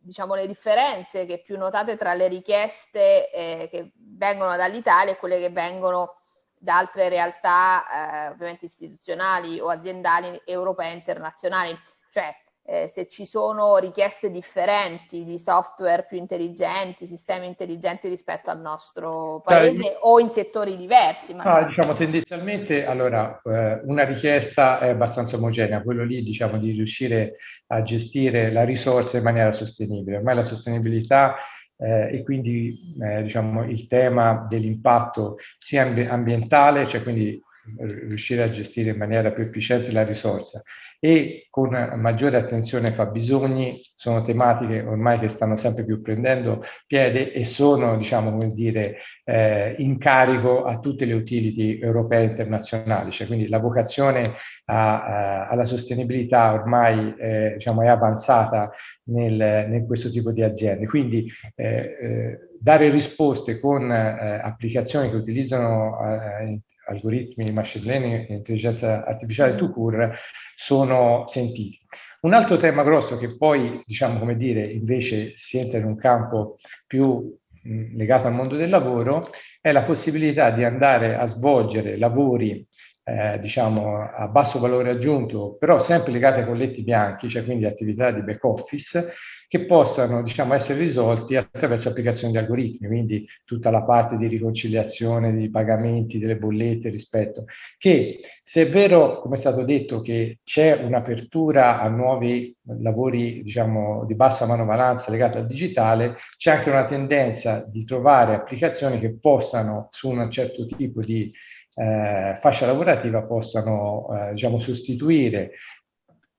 diciamo, le differenze che più notate tra le richieste eh, che vengono dall'Italia e quelle che vengono da altre realtà eh, ovviamente istituzionali o aziendali europee e internazionali. Cioè, eh, se ci sono richieste differenti di software più intelligenti, sistemi intelligenti rispetto al nostro paese Dai, o in settori diversi. No, diciamo tendenzialmente, allora, eh, una richiesta è abbastanza omogenea, quello lì diciamo di riuscire a gestire la risorsa in maniera sostenibile. Ormai la sostenibilità eh, e quindi eh, diciamo, il tema dell'impatto sia ambientale, cioè quindi riuscire a gestire in maniera più efficiente la risorsa e con maggiore attenzione ai fabbisogni sono tematiche ormai che stanno sempre più prendendo piede e sono diciamo come dire eh, in carico a tutte le utility europee e internazionali. Cioè quindi la vocazione a, a, alla sostenibilità ormai eh, diciamo è avanzata nel, in questo tipo di aziende. Quindi eh, eh dare risposte con eh, applicazioni che utilizzano eh, algoritmi machine learning intelligenza artificiale to cure sono sentiti. Un altro tema grosso che poi, diciamo come dire, invece si entra in un campo più mh, legato al mondo del lavoro, è la possibilità di andare a svolgere lavori eh, diciamo a basso valore aggiunto, però sempre legate ai colletti bianchi, cioè quindi attività di back office, che possano diciamo, essere risolti attraverso applicazioni di algoritmi, quindi tutta la parte di riconciliazione di pagamenti, delle bollette, rispetto, che se è vero, come è stato detto, che c'è un'apertura a nuovi lavori diciamo, di bassa manovalanza legati al digitale, c'è anche una tendenza di trovare applicazioni che possano, su un certo tipo di eh, fascia lavorativa, possano eh, diciamo, sostituire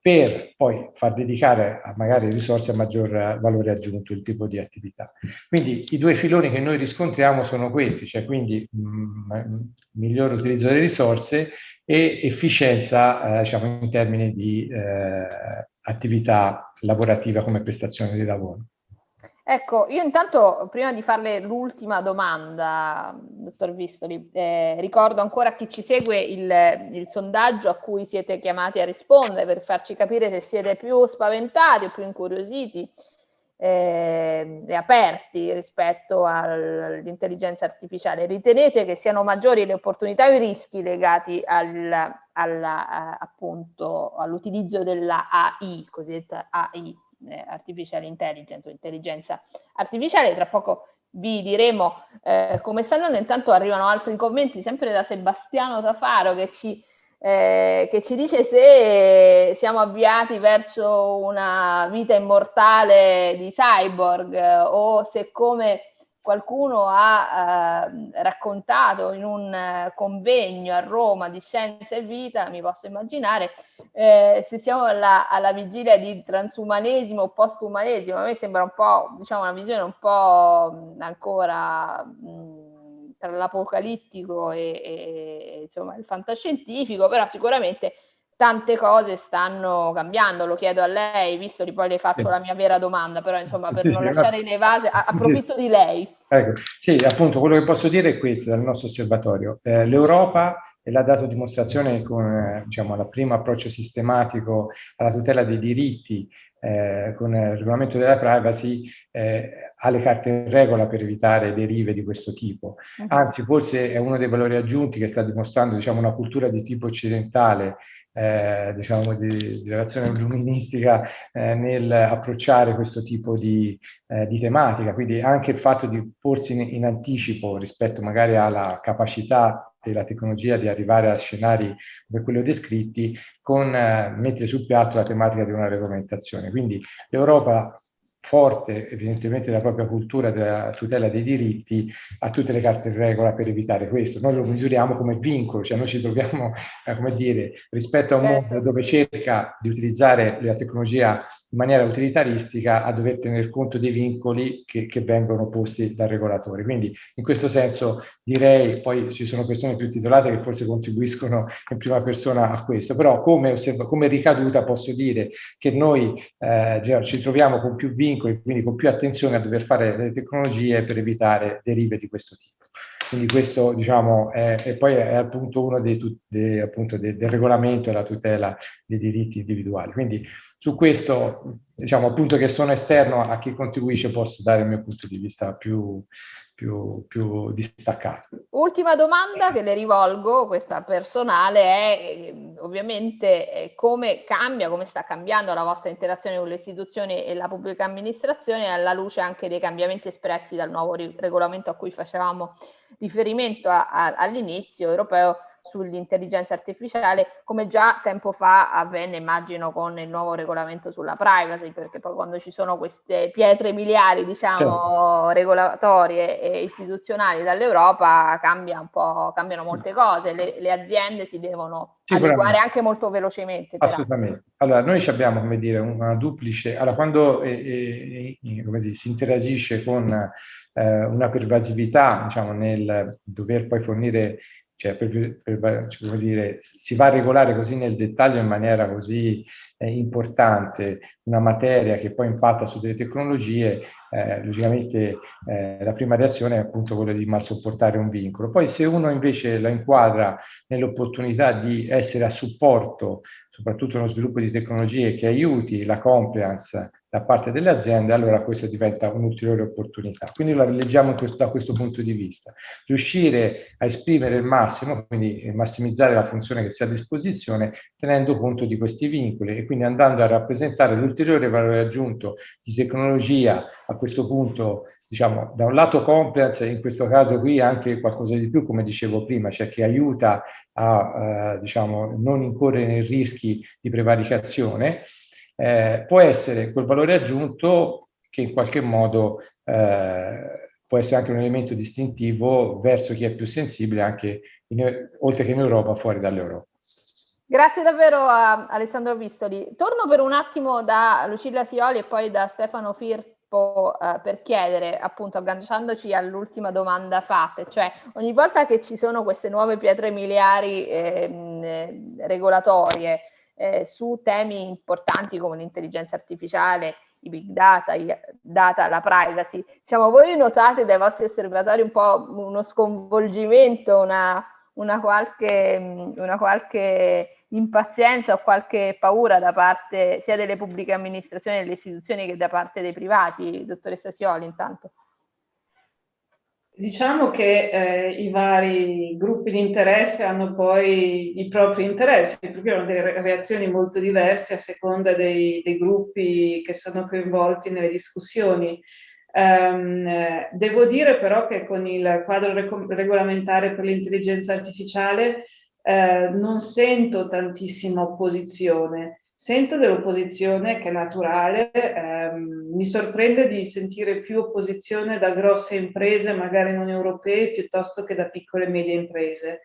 per poi far dedicare a magari risorse a maggior valore aggiunto il tipo di attività. Quindi i due filoni che noi riscontriamo sono questi, cioè quindi mh, mm, miglior utilizzo delle risorse e efficienza eh, diciamo, in termini di eh, attività lavorativa come prestazione di lavoro. Ecco, io intanto prima di farle l'ultima domanda, dottor Vistoli, eh, ricordo ancora a chi ci segue il, il, sondaggio a cui siete chiamati a rispondere per farci capire se siete più spaventati o più incuriositi eh, e aperti rispetto all'intelligenza artificiale. Ritenete che siano maggiori le opportunità o i rischi legati al, all'utilizzo della AI, cosiddetta AI? Eh, artificial intelligence o intelligenza artificiale. Tra poco vi diremo eh, come stanno andando. Intanto arrivano altri commenti sempre da Sebastiano Tafaro che ci eh, che ci dice se siamo avviati verso una vita immortale di cyborg eh, o se come qualcuno ha eh, raccontato in un eh, convegno a Roma di scienza e vita, mi posso immaginare, eh, se siamo alla, alla, vigilia di transumanesimo o postumanesimo, a me sembra un po', diciamo, una visione un po' ancora mh, tra l'apocalittico e, e insomma, il fantascientifico, però sicuramente tante cose stanno cambiando, lo chiedo a lei, visto che poi le faccio la mia vera domanda, però insomma per non lasciare le vasi, approfitto di lei. Ecco, sì, appunto quello che posso dire è questo dal nostro osservatorio. Eh, L'Europa e l'ha dato dimostrazione con eh, diciamo, il primo approccio sistematico alla tutela dei diritti eh, con il regolamento della privacy eh, ha le carte in regola per evitare derive di questo tipo. Anzi, forse è uno dei valori aggiunti che sta dimostrando diciamo, una cultura di tipo occidentale eh, diciamo di, di, relazione illuministica eh, nel approcciare questo tipo di, eh, di, tematica, quindi anche il fatto di porsi in, in, anticipo rispetto magari alla capacità della tecnologia di arrivare a scenari come quelli descritti con eh, mettere sul piatto la tematica di una regolamentazione. Quindi l'Europa forte evidentemente la propria cultura della tutela dei diritti ha tutte le carte in regola per evitare questo. Noi lo misuriamo come vincolo, cioè noi ci troviamo, eh, come dire, rispetto a un certo. mondo dove cerca di utilizzare la tecnologia in maniera utilitaristica a dover tener conto dei vincoli che, che vengono posti dal regolatore. Quindi in questo senso direi, poi ci sono persone più titolate che forse contribuiscono in prima persona a questo, però come, come ricaduta posso dire che noi eh, ci troviamo con più vincoli, quindi con più attenzione a dover fare le tecnologie per evitare derive di questo tipo. Quindi questo diciamo, è, e poi è appunto uno dei, dei, appunto, del, del regolamento e la tutela dei diritti individuali. Quindi su questo, diciamo appunto che sono esterno a chi contribuisce, posso dare il mio punto di vista più, più, più distaccato. Ultima domanda che le rivolgo, questa personale, è ovviamente come cambia, come sta cambiando la vostra interazione con le istituzioni e la pubblica amministrazione alla luce anche dei cambiamenti espressi dal nuovo regolamento a cui facevamo riferimento all'inizio europeo sull'intelligenza artificiale, come già tempo fa avvenne, immagino, con il nuovo regolamento sulla privacy, perché poi quando ci sono queste pietre miliari, diciamo, certo. regolatorie e istituzionali dall'Europa, cambia un po', cambiano molte cose, le, le aziende si devono adeguare anche molto velocemente. Assolutamente. Allora, noi abbiamo, come dire, una duplice, allora quando eh, eh, come dire, si interagisce con eh, una pervasività, diciamo, nel dover poi fornire cioè per, per, cioè, dire, si va a regolare così nel dettaglio in maniera così eh, importante una materia che poi impatta su delle tecnologie, eh, logicamente eh, la prima reazione è appunto quella di mal sopportare un vincolo. Poi se uno invece la inquadra nell'opportunità di essere a supporto, soprattutto nello sviluppo di tecnologie che aiuti la compliance da parte delle aziende, allora questa diventa un'ulteriore opportunità. Quindi la leggiamo questo, da questo punto di vista. Riuscire a esprimere il massimo, quindi massimizzare la funzione che si ha a disposizione, tenendo conto di questi vincoli e quindi andando a rappresentare l'ulteriore valore aggiunto di tecnologia, a questo punto, diciamo, da un lato compliance, in questo caso qui anche qualcosa di più, come dicevo prima, cioè che aiuta a, eh, diciamo, non incorrere nei rischi di prevaricazione, eh, può essere quel valore aggiunto che in qualche modo eh, può essere anche un elemento distintivo verso chi è più sensibile anche in, oltre che in Europa, fuori dall'Europa. Grazie davvero a Alessandro Vistoli. Torno per un attimo da Lucilla Sioli e poi da Stefano Firpo eh, per chiedere, appunto agganciandoci all'ultima domanda fatta, cioè ogni volta che ci sono queste nuove pietre miliari eh, regolatorie, eh, su temi importanti come l'intelligenza artificiale, i big data, i data, la privacy. Diciamo, voi notate dai vostri osservatori un po' uno sconvolgimento, una, una, qualche, una qualche impazienza o qualche paura da parte sia delle pubbliche amministrazioni e delle istituzioni che da parte dei privati, dottoressa Sioli intanto? Diciamo che eh, i vari gruppi di interesse hanno poi i propri interessi, perché hanno delle reazioni molto diverse a seconda dei, dei gruppi che sono coinvolti nelle discussioni. Um, devo dire però che con il quadro regolamentare per l'intelligenza artificiale eh, non sento tantissima opposizione. Sento dell'opposizione che è naturale, ehm, mi sorprende di sentire più opposizione da grosse imprese, magari non europee, piuttosto che da piccole e medie imprese.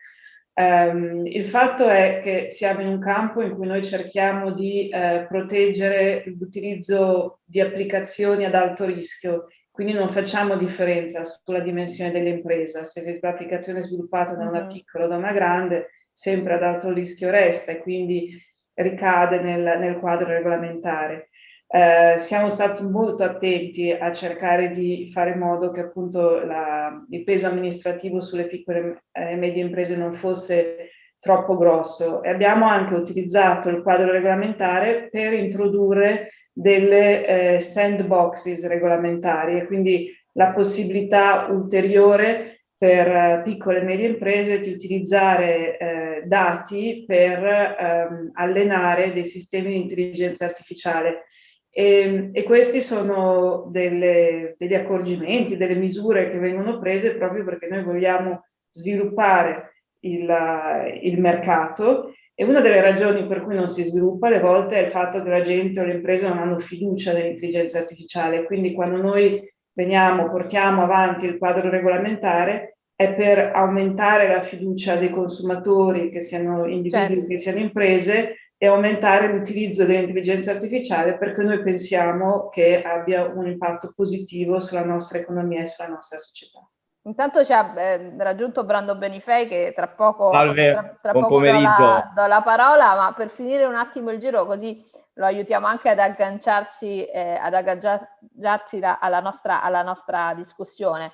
Um, il fatto è che siamo in un campo in cui noi cerchiamo di eh, proteggere l'utilizzo di applicazioni ad alto rischio, quindi non facciamo differenza sulla dimensione dell'impresa, se l'applicazione è sviluppata da una mm-hmm. piccola o da una grande, sempre ad alto rischio resta e quindi ricade nel, nel quadro regolamentare. Eh, siamo stati molto attenti a cercare di fare in modo che appunto la, il peso amministrativo sulle piccole e medie imprese non fosse troppo grosso e abbiamo anche utilizzato il quadro regolamentare per introdurre delle eh, sandboxes regolamentari e quindi la possibilità ulteriore per eh, piccole e medie imprese di utilizzare eh, dati per ehm, allenare dei sistemi di intelligenza artificiale. E, e questi sono delle, degli accorgimenti, delle misure che vengono prese proprio perché noi vogliamo sviluppare il, il mercato e una delle ragioni per cui non si sviluppa alle volte è il fatto che la gente o le imprese non hanno fiducia nell'intelligenza artificiale. Quindi quando noi veniamo, portiamo avanti il quadro regolamentare, è per aumentare la fiducia dei consumatori, che siano individui, certo. che siano imprese, e aumentare l'utilizzo dell'intelligenza artificiale perché noi pensiamo che abbia un impatto positivo sulla nostra economia e sulla nostra società. Intanto ci ha eh, raggiunto Brando Benifei che tra poco, Salve, tra, tra poco do la, do la, parola, ma per finire un attimo il giro così lo aiutiamo anche ad agganciarci, eh, ad agganciarsi la, alla, nostra, alla nostra discussione.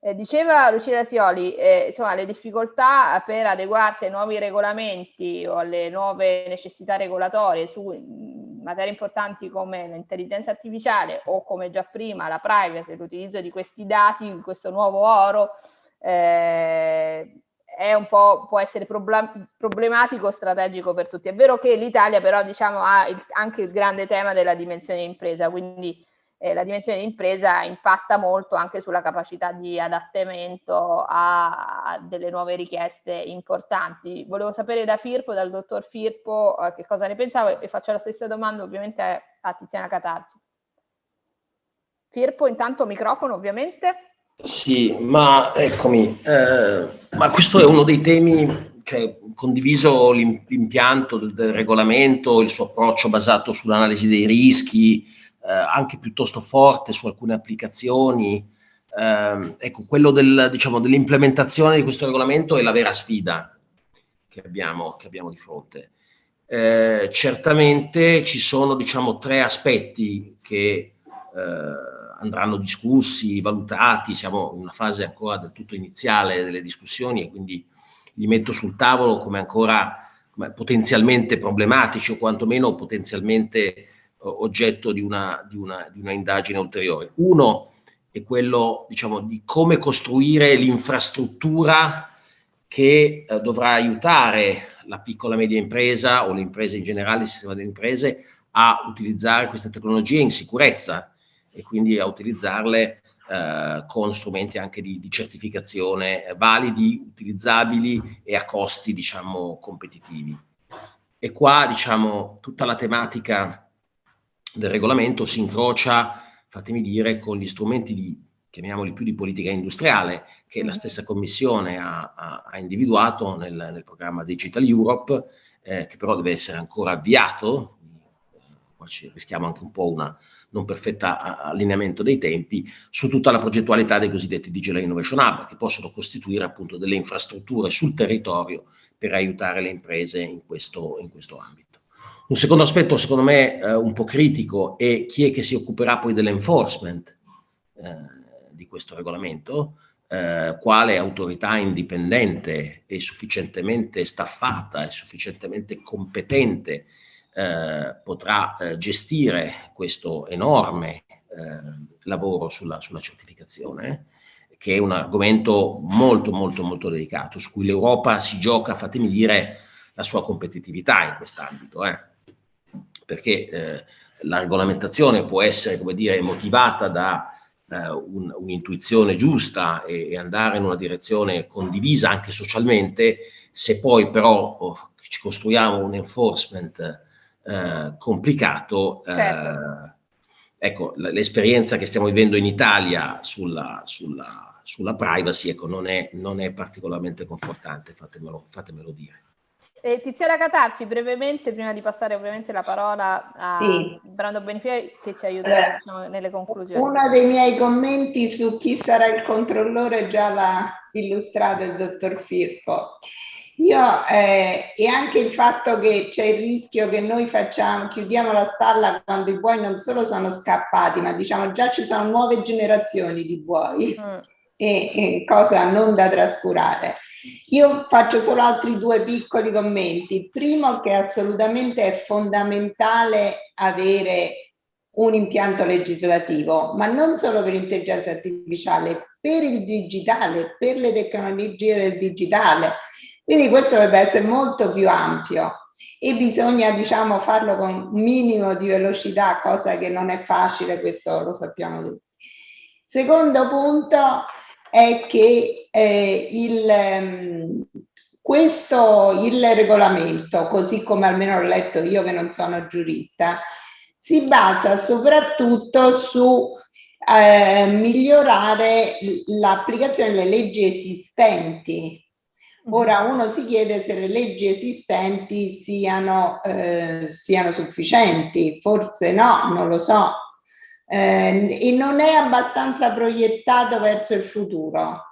Eh, diceva Lucilla Sioli, eh, insomma, le difficoltà per adeguarsi ai nuovi regolamenti o alle nuove necessità regolatorie su mm, materie importanti come l'intelligenza artificiale o come già prima la privacy, l'utilizzo di questi dati, questo nuovo oro, eh, è un po', può essere problematico, strategico per tutti. È vero che l'Italia però diciamo, ha il, anche il grande tema della dimensione impresa, quindi eh, la dimensione di impresa impatta molto anche sulla capacità di adattamento a, a delle nuove richieste importanti. Volevo sapere da Firpo, dal dottor Firpo, eh, che cosa ne pensavo e faccio la stessa domanda ovviamente a Tiziana Catarci. Firpo, intanto microfono ovviamente. Sì, ma eccomi, eh, ma questo è uno dei temi che condiviso l'impianto del, del regolamento, il suo approccio basato sull'analisi dei rischi, eh, anche piuttosto forte su alcune applicazioni. Eh, ecco, quello del, diciamo, dell'implementazione di questo regolamento è la vera sfida che abbiamo, che abbiamo di fronte. Eh, certamente ci sono diciamo, tre aspetti che eh, andranno discussi, valutati, siamo in una fase ancora del tutto iniziale delle discussioni e quindi li metto sul tavolo come ancora come potenzialmente problematici o quantomeno potenzialmente oggetto di una, di, una, di una, indagine ulteriore. Uno è quello diciamo, di come costruire l'infrastruttura che eh, dovrà aiutare la piccola e media impresa o le imprese in generale, il sistema delle imprese, a utilizzare queste tecnologie in sicurezza e quindi a utilizzarle eh, con strumenti anche di, di certificazione validi, utilizzabili e a costi diciamo competitivi. E qua diciamo tutta la tematica del regolamento si incrocia, fatemi dire, con gli strumenti di, chiamiamoli più di politica industriale, che la stessa Commissione ha, ha, ha individuato nel, nel, programma Digital Europe, eh, che però deve essere ancora avviato, qua ci rischiamo anche un po' un non perfetto allineamento dei tempi, su tutta la progettualità dei cosiddetti Digital Innovation Hub, che possono costituire appunto delle infrastrutture sul territorio per aiutare le imprese in questo, in questo ambito. Un secondo aspetto, secondo me, eh, un po' critico è chi è che si occuperà poi dell'enforcement eh, di questo regolamento, eh, quale autorità indipendente e sufficientemente staffata e sufficientemente competente eh, potrà eh, gestire questo enorme eh, lavoro sulla, sulla certificazione che è un argomento molto molto molto delicato, su cui l'Europa si gioca, fatemi dire, la sua competitività in quest'ambito. Eh perché eh, la regolamentazione può essere, come dire, motivata da eh, un'intuizione giusta e, e, andare in una direzione condivisa anche socialmente, se poi però oh, ci costruiamo un enforcement eh, complicato, eh, certo. ecco, l'esperienza che stiamo vivendo in Italia sulla, sulla, sulla privacy ecco, non, è, non è particolarmente confortante, fatemelo, fatemelo dire. Eh, Tiziana Catarci, brevemente, prima di passare ovviamente la parola a sì. Brando Benifei, che ci aiuterà allora, diciamo, nelle conclusioni. Uno dei miei commenti su chi sarà il controllore già l'ha illustrato il dottor Firpo. Io, eh, e anche il fatto che c'è il rischio che noi facciamo, chiudiamo la stalla quando i buoi non solo sono scappati, ma diciamo già ci sono nuove generazioni di buoi. Mm e, e cosa non da trascurare. Io faccio solo altri due piccoli commenti. Il primo che assolutamente è fondamentale avere un impianto legislativo, ma non solo per l'intelligenza artificiale, per il digitale, per le tecnologie del digitale. Quindi questo dovrebbe essere molto più ampio e bisogna diciamo farlo con un minimo di velocità, cosa che non è facile, questo lo sappiamo tutti. Secondo punto, è che eh, il, ehm, questo, il regolamento, così come almeno ho letto io che non sono giurista, si basa soprattutto su eh, migliorare l'applicazione delle leggi esistenti. Ora uno si chiede se le leggi esistenti siano, eh, siano sufficienti, forse no, non lo so, eh, e non è abbastanza proiettato verso il futuro.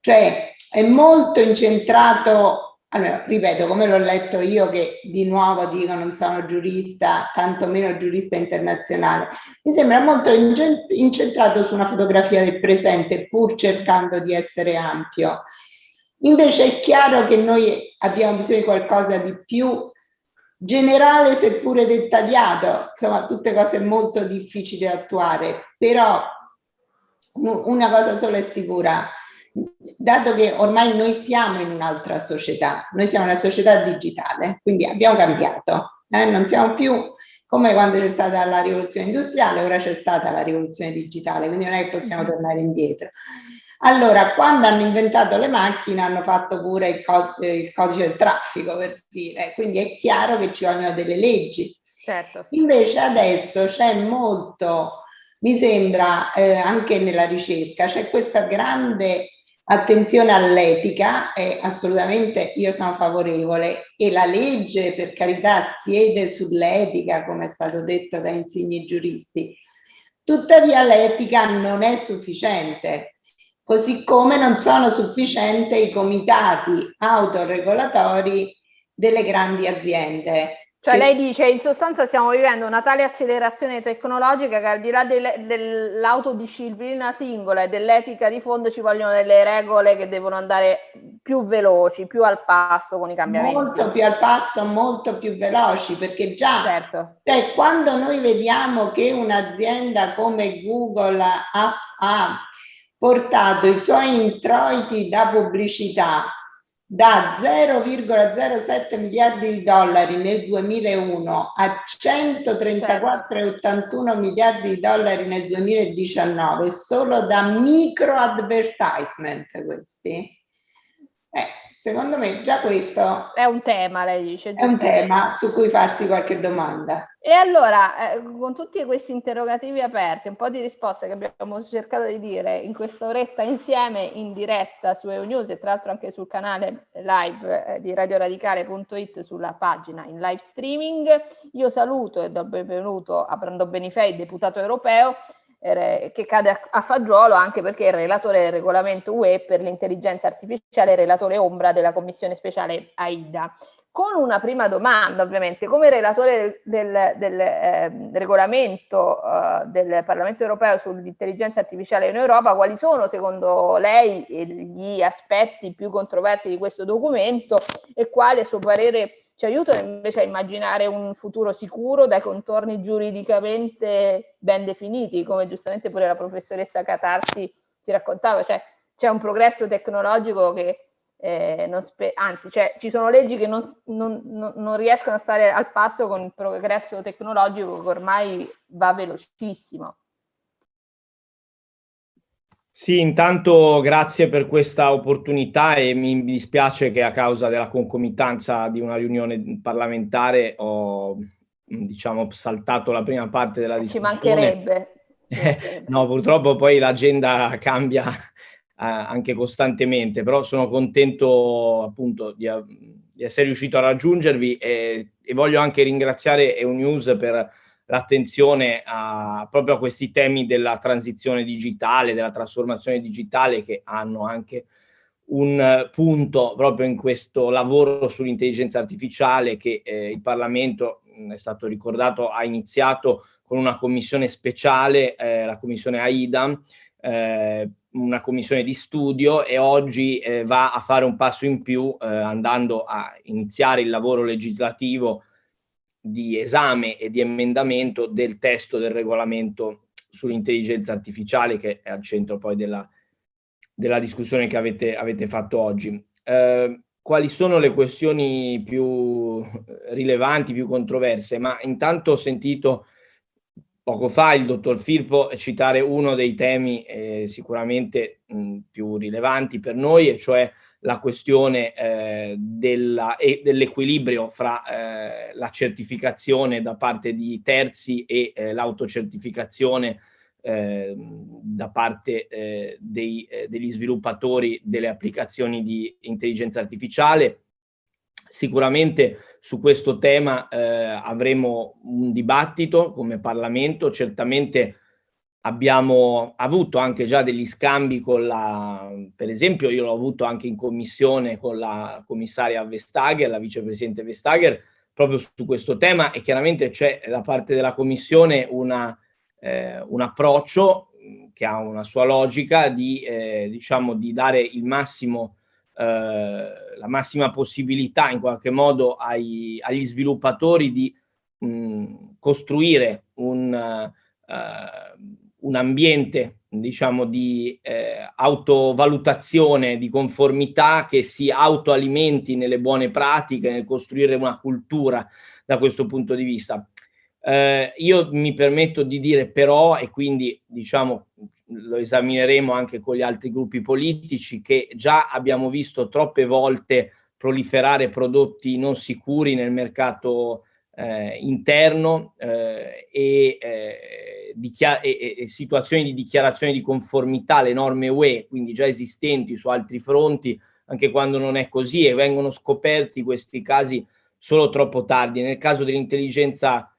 Cioè è molto incentrato, allora ripeto come l'ho letto io che di nuovo dico non sono giurista, tantomeno giurista internazionale, mi sembra molto incentrato su una fotografia del presente pur cercando di essere ampio. Invece è chiaro che noi abbiamo bisogno di qualcosa di più generale seppure dettagliato, insomma tutte cose molto difficili da attuare, però una cosa sola è sicura, dato che ormai noi siamo in un'altra società, noi siamo una società digitale, quindi abbiamo cambiato, eh? non siamo più come quando c'è stata la rivoluzione industriale, ora c'è stata la rivoluzione digitale, quindi non è che possiamo tornare indietro. Allora, quando hanno inventato le macchine hanno fatto pure il, co il codice del traffico, per dire, quindi è chiaro che ci vogliono delle leggi. Certo. Invece adesso c'è molto, mi sembra, eh, anche nella ricerca, c'è questa grande attenzione all'etica e assolutamente io sono favorevole e la legge per carità siede sull'etica come è stato detto da insigni giuristi tuttavia l'etica non è sufficiente così come non sono sufficienti i comitati autoregolatori delle grandi aziende. Cioè lei dice, in sostanza stiamo vivendo una tale accelerazione tecnologica che al di là del, dell'autodisciplina singola e dell'etica di fondo ci vogliono delle regole che devono andare più veloci, più al passo con i cambiamenti. Molto più al passo, molto più veloci, perché già certo. cioè, quando noi vediamo che un'azienda come Google ha, ha portato i suoi introiti da pubblicità da 0,07 miliardi di dollari nel 2001 a 134,81 miliardi di dollari nel 2019 solo da micro advertisement questi. Eh, Secondo me già questo è un tema, lei dice. È un tema su cui farsi qualche domanda. E allora, eh, con tutti questi interrogativi aperti, un po' di risposte che abbiamo cercato di dire in questa oretta insieme in diretta su EUNews e tra l'altro anche sul canale live eh, di radioradicale.it sulla pagina in live streaming, io saluto e do benvenuto a Brando Benifei, deputato europeo, che cade a, fagiolo anche perché è il relatore del regolamento UE per l'intelligenza artificiale, relatore ombra della commissione speciale AIDA. Con una prima domanda, ovviamente, come relatore del, del eh, regolamento eh, del Parlamento europeo sull'intelligenza artificiale in Europa, quali sono secondo lei gli aspetti più controversi di questo documento e quale a suo parere ci aiutano invece a immaginare un futuro sicuro dai contorni giuridicamente ben definiti, come giustamente pure la professoressa Catarsi ci raccontava, cioè c'è un progresso tecnologico che eh, anzi cioè, ci sono leggi che non, non, non, riescono a stare al passo con il progresso tecnologico che ormai va velocissimo. Sì, intanto grazie per questa opportunità e mi dispiace che a causa della concomitanza di una riunione parlamentare ho diciamo saltato la prima parte della discussione. Ci mancherebbe. no, purtroppo poi l'agenda cambia eh, anche costantemente, però sono contento appunto di, di essere riuscito a raggiungervi e, e voglio anche ringraziare EUNews per l'attenzione a, proprio a questi temi della transizione digitale, della trasformazione digitale che hanno anche un punto proprio in questo lavoro sull'intelligenza artificiale che eh, il Parlamento, è stato ricordato, ha iniziato con una commissione speciale, eh, la commissione AIDA, eh, una commissione di studio e oggi eh, va a fare un passo in più eh, andando a iniziare il lavoro legislativo di esame e di emendamento del testo del regolamento sull'intelligenza artificiale che è al centro poi della, della discussione che avete, avete fatto oggi. Eh, quali sono le questioni più rilevanti, più controverse? Ma intanto ho sentito poco fa il dottor Firpo citare uno dei temi eh, sicuramente mh, più rilevanti per noi, e cioè la questione eh, dell'equilibrio fra eh, la certificazione da parte di terzi e eh, l'autocertificazione eh, da parte eh, dei, eh, degli sviluppatori delle applicazioni di intelligenza artificiale. Sicuramente su questo tema avremo un dibattito come Parlamento, certamente abbiamo avuto anche già degli scambi con la, per esempio io l'ho avuto anche in commissione con la commissaria Vestager, la vicepresidente Vestager, proprio su questo tema. E chiaramente c'è da parte della commissione una, eh, un approccio che ha una sua logica di, eh, diciamo, di dare il massimo, eh, la massima possibilità in qualche modo ai, agli sviluppatori di mh, costruire un, uh, un ambiente diciamo di eh, autovalutazione di conformità che si autoalimenti nelle buone pratiche nel costruire una cultura da questo punto di vista. Eh, io mi permetto di dire però e quindi diciamo lo esamineremo anche con gli altri gruppi politici che già abbiamo visto troppe volte proliferare prodotti non sicuri nel mercato eh, interno eh, e, eh, e, e, situazioni di dichiarazione di conformità alle norme UE, quindi già esistenti su altri fronti, anche quando non è così e vengono scoperti questi casi solo troppo tardi. Nel caso dell'intelligenza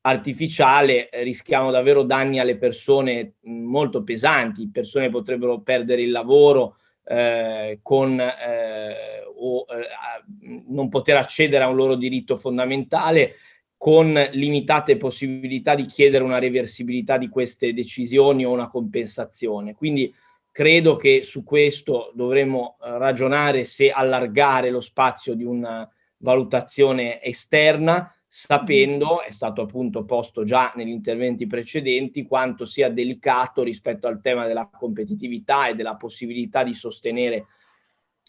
artificiale eh, rischiamo davvero danni alle persone molto pesanti, persone potrebbero perdere il lavoro, eh, con eh, o eh, non poter accedere a un loro diritto fondamentale con limitate possibilità di chiedere una reversibilità di queste decisioni o una compensazione. Quindi credo che su questo dovremmo eh, ragionare se allargare lo spazio di una valutazione esterna sapendo, è stato appunto posto già negli interventi precedenti, quanto sia delicato rispetto al tema della competitività e della possibilità di sostenere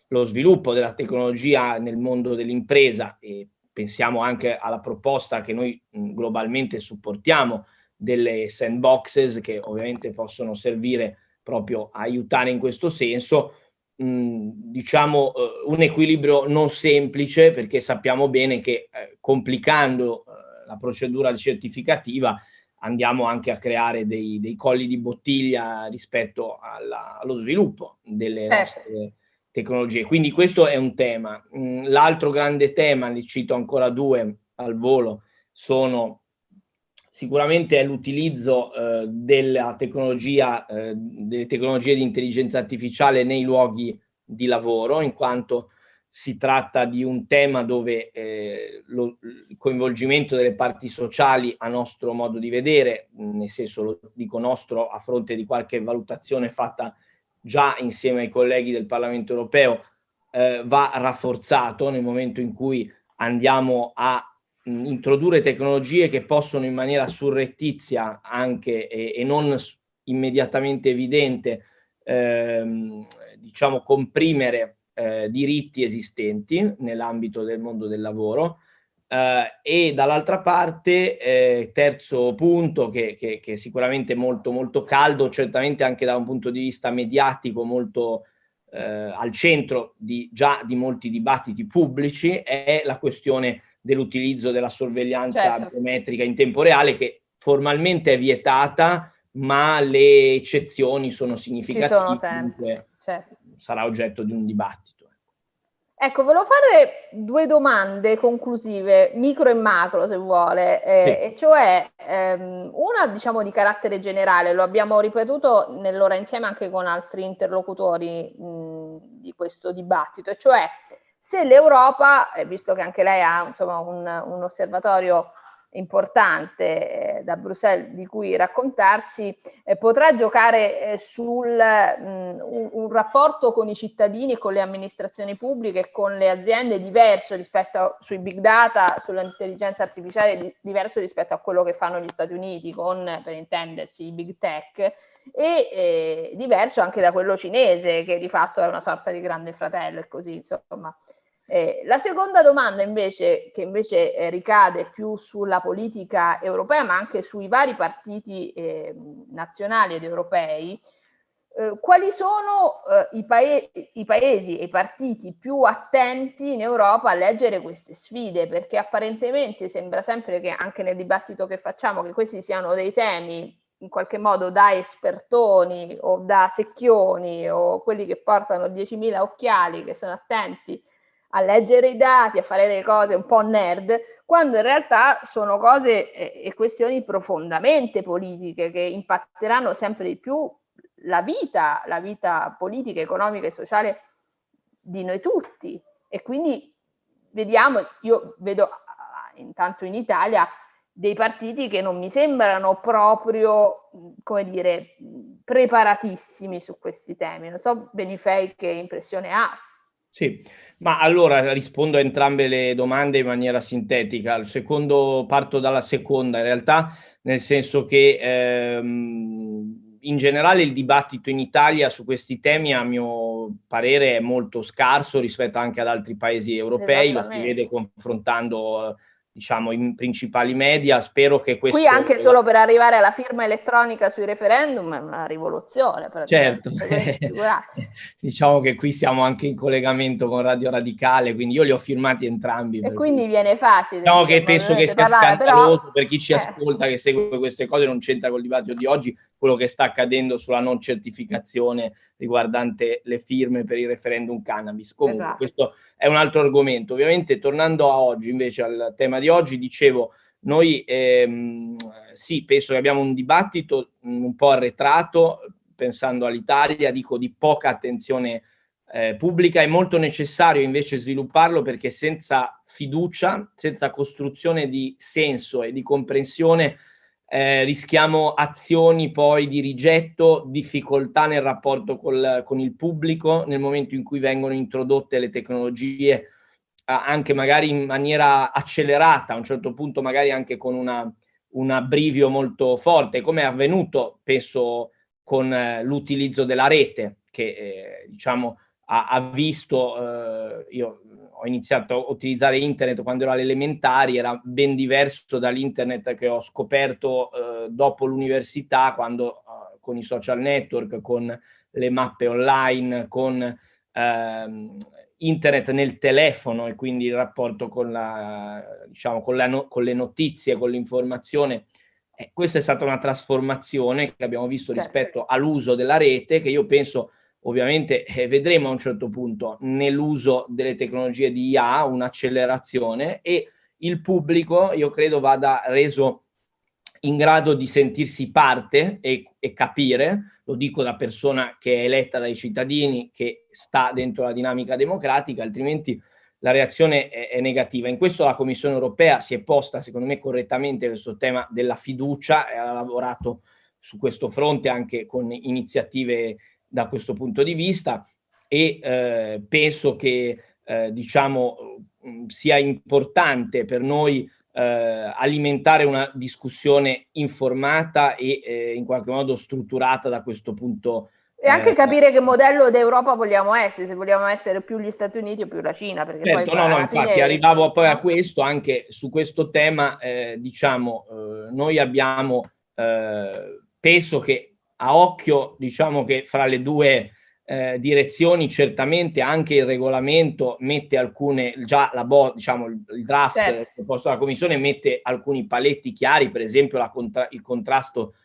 lo sviluppo della tecnologia nel mondo dell'impresa e pensiamo anche alla proposta che noi globalmente supportiamo delle sandboxes che ovviamente possono servire proprio a aiutare in questo senso, mh, diciamo eh, un equilibrio non semplice perché sappiamo bene che eh, complicando eh, la procedura certificativa andiamo anche a creare dei, dei colli di bottiglia rispetto alla, allo sviluppo delle certo. nostre tecnologie. Quindi questo è un tema. L'altro grande tema, ne cito ancora due al volo, sono sicuramente l'utilizzo eh, della tecnologia, eh, delle tecnologie di intelligenza artificiale nei luoghi di lavoro, in quanto si tratta di un tema dove eh, lo, il coinvolgimento delle parti sociali, a nostro modo di vedere, nel senso lo dico nostro a fronte di qualche valutazione fatta già insieme ai colleghi del Parlamento europeo, eh, va rafforzato nel momento in cui andiamo a introdurre tecnologie che possono in maniera surrettizia anche e, e non immediatamente evidente ehm, diciamo comprimere eh, diritti esistenti nell'ambito del mondo del lavoro Uh, e dall'altra parte, eh, terzo punto, che, che, che, è sicuramente molto, molto caldo, certamente anche da un punto di vista mediatico molto eh, al centro di, già di molti dibattiti pubblici, è la questione dell'utilizzo della sorveglianza certo. biometrica in tempo reale, che formalmente è vietata, ma le eccezioni sono significative. Ci sono sempre, certo. Sarà oggetto di un dibattito. Ecco, volevo fare due domande conclusive, micro e macro se vuole, eh, sì. e cioè ehm, una diciamo di carattere generale, lo abbiamo ripetuto nell'ora insieme anche con altri interlocutori mh, di questo dibattito, e cioè se l'Europa, eh, visto che anche lei ha insomma, un, un osservatorio importante eh, da Bruxelles di cui raccontarci, eh, potrà giocare eh, sul mh, un, un, rapporto con i cittadini con le amministrazioni pubbliche con le aziende diverso rispetto a, sui big data, sull'intelligenza artificiale di, diverso rispetto a quello che fanno gli Stati Uniti con, per intendersi, i big tech e eh, diverso anche da quello cinese che di fatto è una sorta di grande fratello e così insomma eh, la seconda domanda invece, che invece eh, ricade più sulla politica europea, ma anche sui vari partiti eh, nazionali ed europei, eh, quali sono eh, i, pae i, paesi e i partiti più attenti in Europa a leggere queste sfide? Perché apparentemente sembra sempre che anche nel dibattito che facciamo che questi siano dei temi in qualche modo da espertoni o da secchioni o quelli che portano 10.000 occhiali che sono attenti a leggere i dati, a fare le cose un po' nerd, quando in realtà sono cose e questioni profondamente politiche che impatteranno sempre di più la vita, la vita politica, economica e sociale di noi tutti. E quindi vediamo, io vedo intanto in Italia dei partiti che non mi sembrano proprio, come dire, preparatissimi su questi temi. Non so Benifei che impressione ha. Sì, ma allora rispondo a entrambe le domande in maniera sintetica. Il secondo, parto dalla seconda in realtà, nel senso che ehm, in generale il dibattito in Italia su questi temi a mio parere è molto scarso rispetto anche ad altri paesi europei, lo si vede confrontando diciamo, i principali media. Spero che questo... Qui anche solo per arrivare alla firma elettronica sui referendum è una rivoluzione. Certo, diciamo che qui siamo anche in collegamento con Radio Radicale, quindi io li ho firmati entrambi. E quindi viene facile. Diciamo che penso che sia parlare, scandaloso però... per chi ci eh. ascolta, che segue queste cose, non c'entra col dibattito di oggi, quello che sta accadendo sulla non certificazione riguardante le firme per il referendum cannabis. Comunque esatto. questo è un altro argomento. Ovviamente tornando a oggi, invece al tema di oggi, dicevo, noi ehm, sì, penso che abbiamo un dibattito un po' arretrato, pensando all'Italia, dico di poca attenzione eh, pubblica, è molto necessario invece svilupparlo perché senza fiducia, senza costruzione di senso e di comprensione eh, rischiamo azioni poi di rigetto, difficoltà nel rapporto col, con il pubblico nel momento in cui vengono introdotte le tecnologie anche magari in maniera accelerata, a un certo punto magari anche con una, un abbrivio molto forte, come è avvenuto penso con eh, l'utilizzo della rete che eh, diciamo ha, ha visto, eh, io ho iniziato a utilizzare internet quando ero alle elementari, era ben diverso dall'internet che ho scoperto eh, dopo l'università, quando eh, con i social network, con le mappe online, con eh, internet nel telefono e quindi il rapporto con, la, diciamo, con, la no con le notizie, con l'informazione. Eh, questa è stata una trasformazione che abbiamo visto certo. rispetto all'uso della rete, che io penso ovviamente eh, vedremo a un certo punto nell'uso delle tecnologie di IA un'accelerazione e il pubblico io credo vada reso in grado di sentirsi parte e, e, capire, lo dico da persona che è eletta dai cittadini, che sta dentro la dinamica democratica, altrimenti la reazione è, è negativa. In questo la Commissione europea si è posta, secondo me, correttamente questo tema della fiducia e ha lavorato su questo fronte anche con iniziative da questo punto di vista e eh, penso che eh, diciamo mm, sia importante per noi eh, alimentare una discussione informata e eh, in qualche modo strutturata da questo punto E anche eh, capire che modello d'Europa vogliamo essere, se vogliamo essere più gli Stati Uniti o più la Cina. Perché certo, poi no, no, infatti fine... arrivavo poi a questo, anche su questo tema, eh, diciamo, noi abbiamo, penso che a occhio, diciamo che fra le due eh, direzioni certamente anche il regolamento mette alcune, già la bo, diciamo, il draft certo. proposto dalla Commissione mette alcuni paletti chiari, per esempio contra il contrasto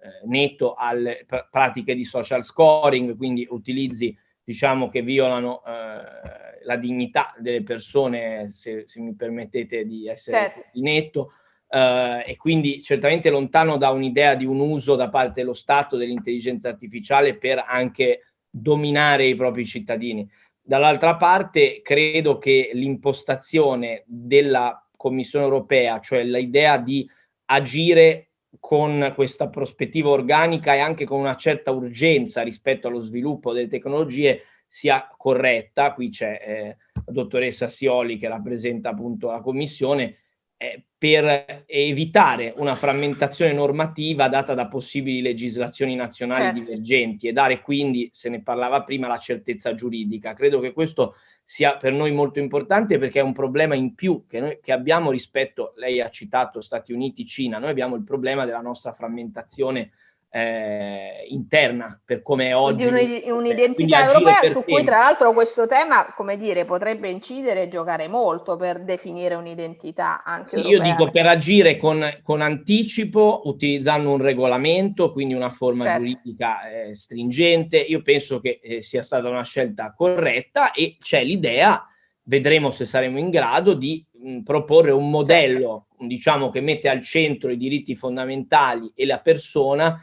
eh, netto alle pr pratiche di social scoring, quindi utilizzi diciamo che violano eh, la dignità delle persone, se, se, mi permettete di essere certo. netto, eh, e quindi certamente lontano da un'idea di un uso da parte dello Stato dell'intelligenza artificiale per anche dominare i propri cittadini. Dall'altra parte credo che l'impostazione della Commissione europea, cioè l'idea di agire con questa prospettiva organica e anche con una certa urgenza rispetto allo sviluppo delle tecnologie sia corretta. Qui c'è eh, la dottoressa Sioli che rappresenta appunto la Commissione eh, per evitare una frammentazione normativa data da possibili legislazioni nazionali certo. divergenti e dare quindi, se ne parlava prima, la certezza giuridica. Credo che questo sia per noi molto importante perché è un problema in più che, noi, che abbiamo rispetto, lei ha citato Stati Uniti, Cina, noi abbiamo il problema della nostra frammentazione eh, interna per come è oggi. un'identità europea su cui tra l'altro questo tema, come dire, potrebbe incidere e giocare molto per definire un'identità anche Io europea. dico per agire con, con, anticipo, utilizzando un regolamento, quindi una forma certo. giuridica eh, stringente, io penso che eh, sia stata una scelta corretta e c'è l'idea, vedremo se saremo in grado di mh, proporre un modello, certo. diciamo, che mette al centro i diritti fondamentali e la persona,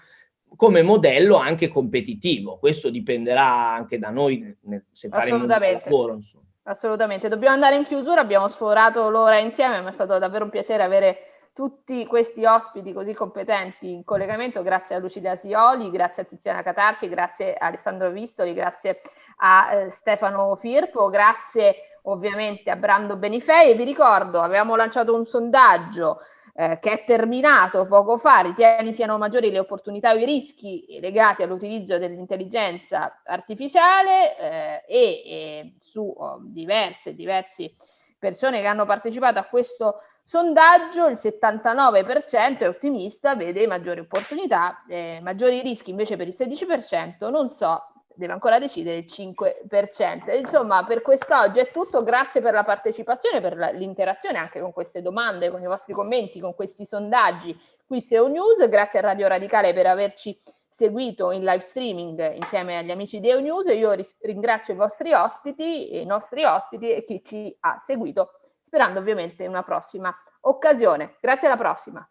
come modello anche competitivo. Questo dipenderà anche da noi se faremo un lavoro. Insomma. Assolutamente. Dobbiamo andare in chiusura, abbiamo sforato l'ora insieme, ma è stato davvero un piacere avere tutti questi ospiti così competenti in collegamento, grazie a Lucilia Sioli, grazie a Tiziana Catarci, grazie a Alessandro Vistoli, grazie a eh, Stefano Firpo, grazie ovviamente a Brando Benifei e vi ricordo, avevamo lanciato un sondaggio eh, che è terminato poco fa, ritieni siano maggiori le opportunità o i rischi legati all'utilizzo dell'intelligenza artificiale eh, e, e, su oh, diverse, diverse persone che hanno partecipato a questo sondaggio, il 79% è ottimista, vede maggiori opportunità, eh, maggiori rischi invece per il 16%, non so deve ancora decidere il 5%. Insomma, per quest'oggi è tutto. Grazie per la partecipazione, per l'interazione anche con queste domande, con i vostri commenti, con questi sondaggi qui su News. Grazie a Radio Radicale per averci seguito in live streaming insieme agli amici di News. Io ringrazio i vostri ospiti, i nostri ospiti e chi ci ha seguito, sperando ovviamente in una prossima occasione. Grazie alla prossima.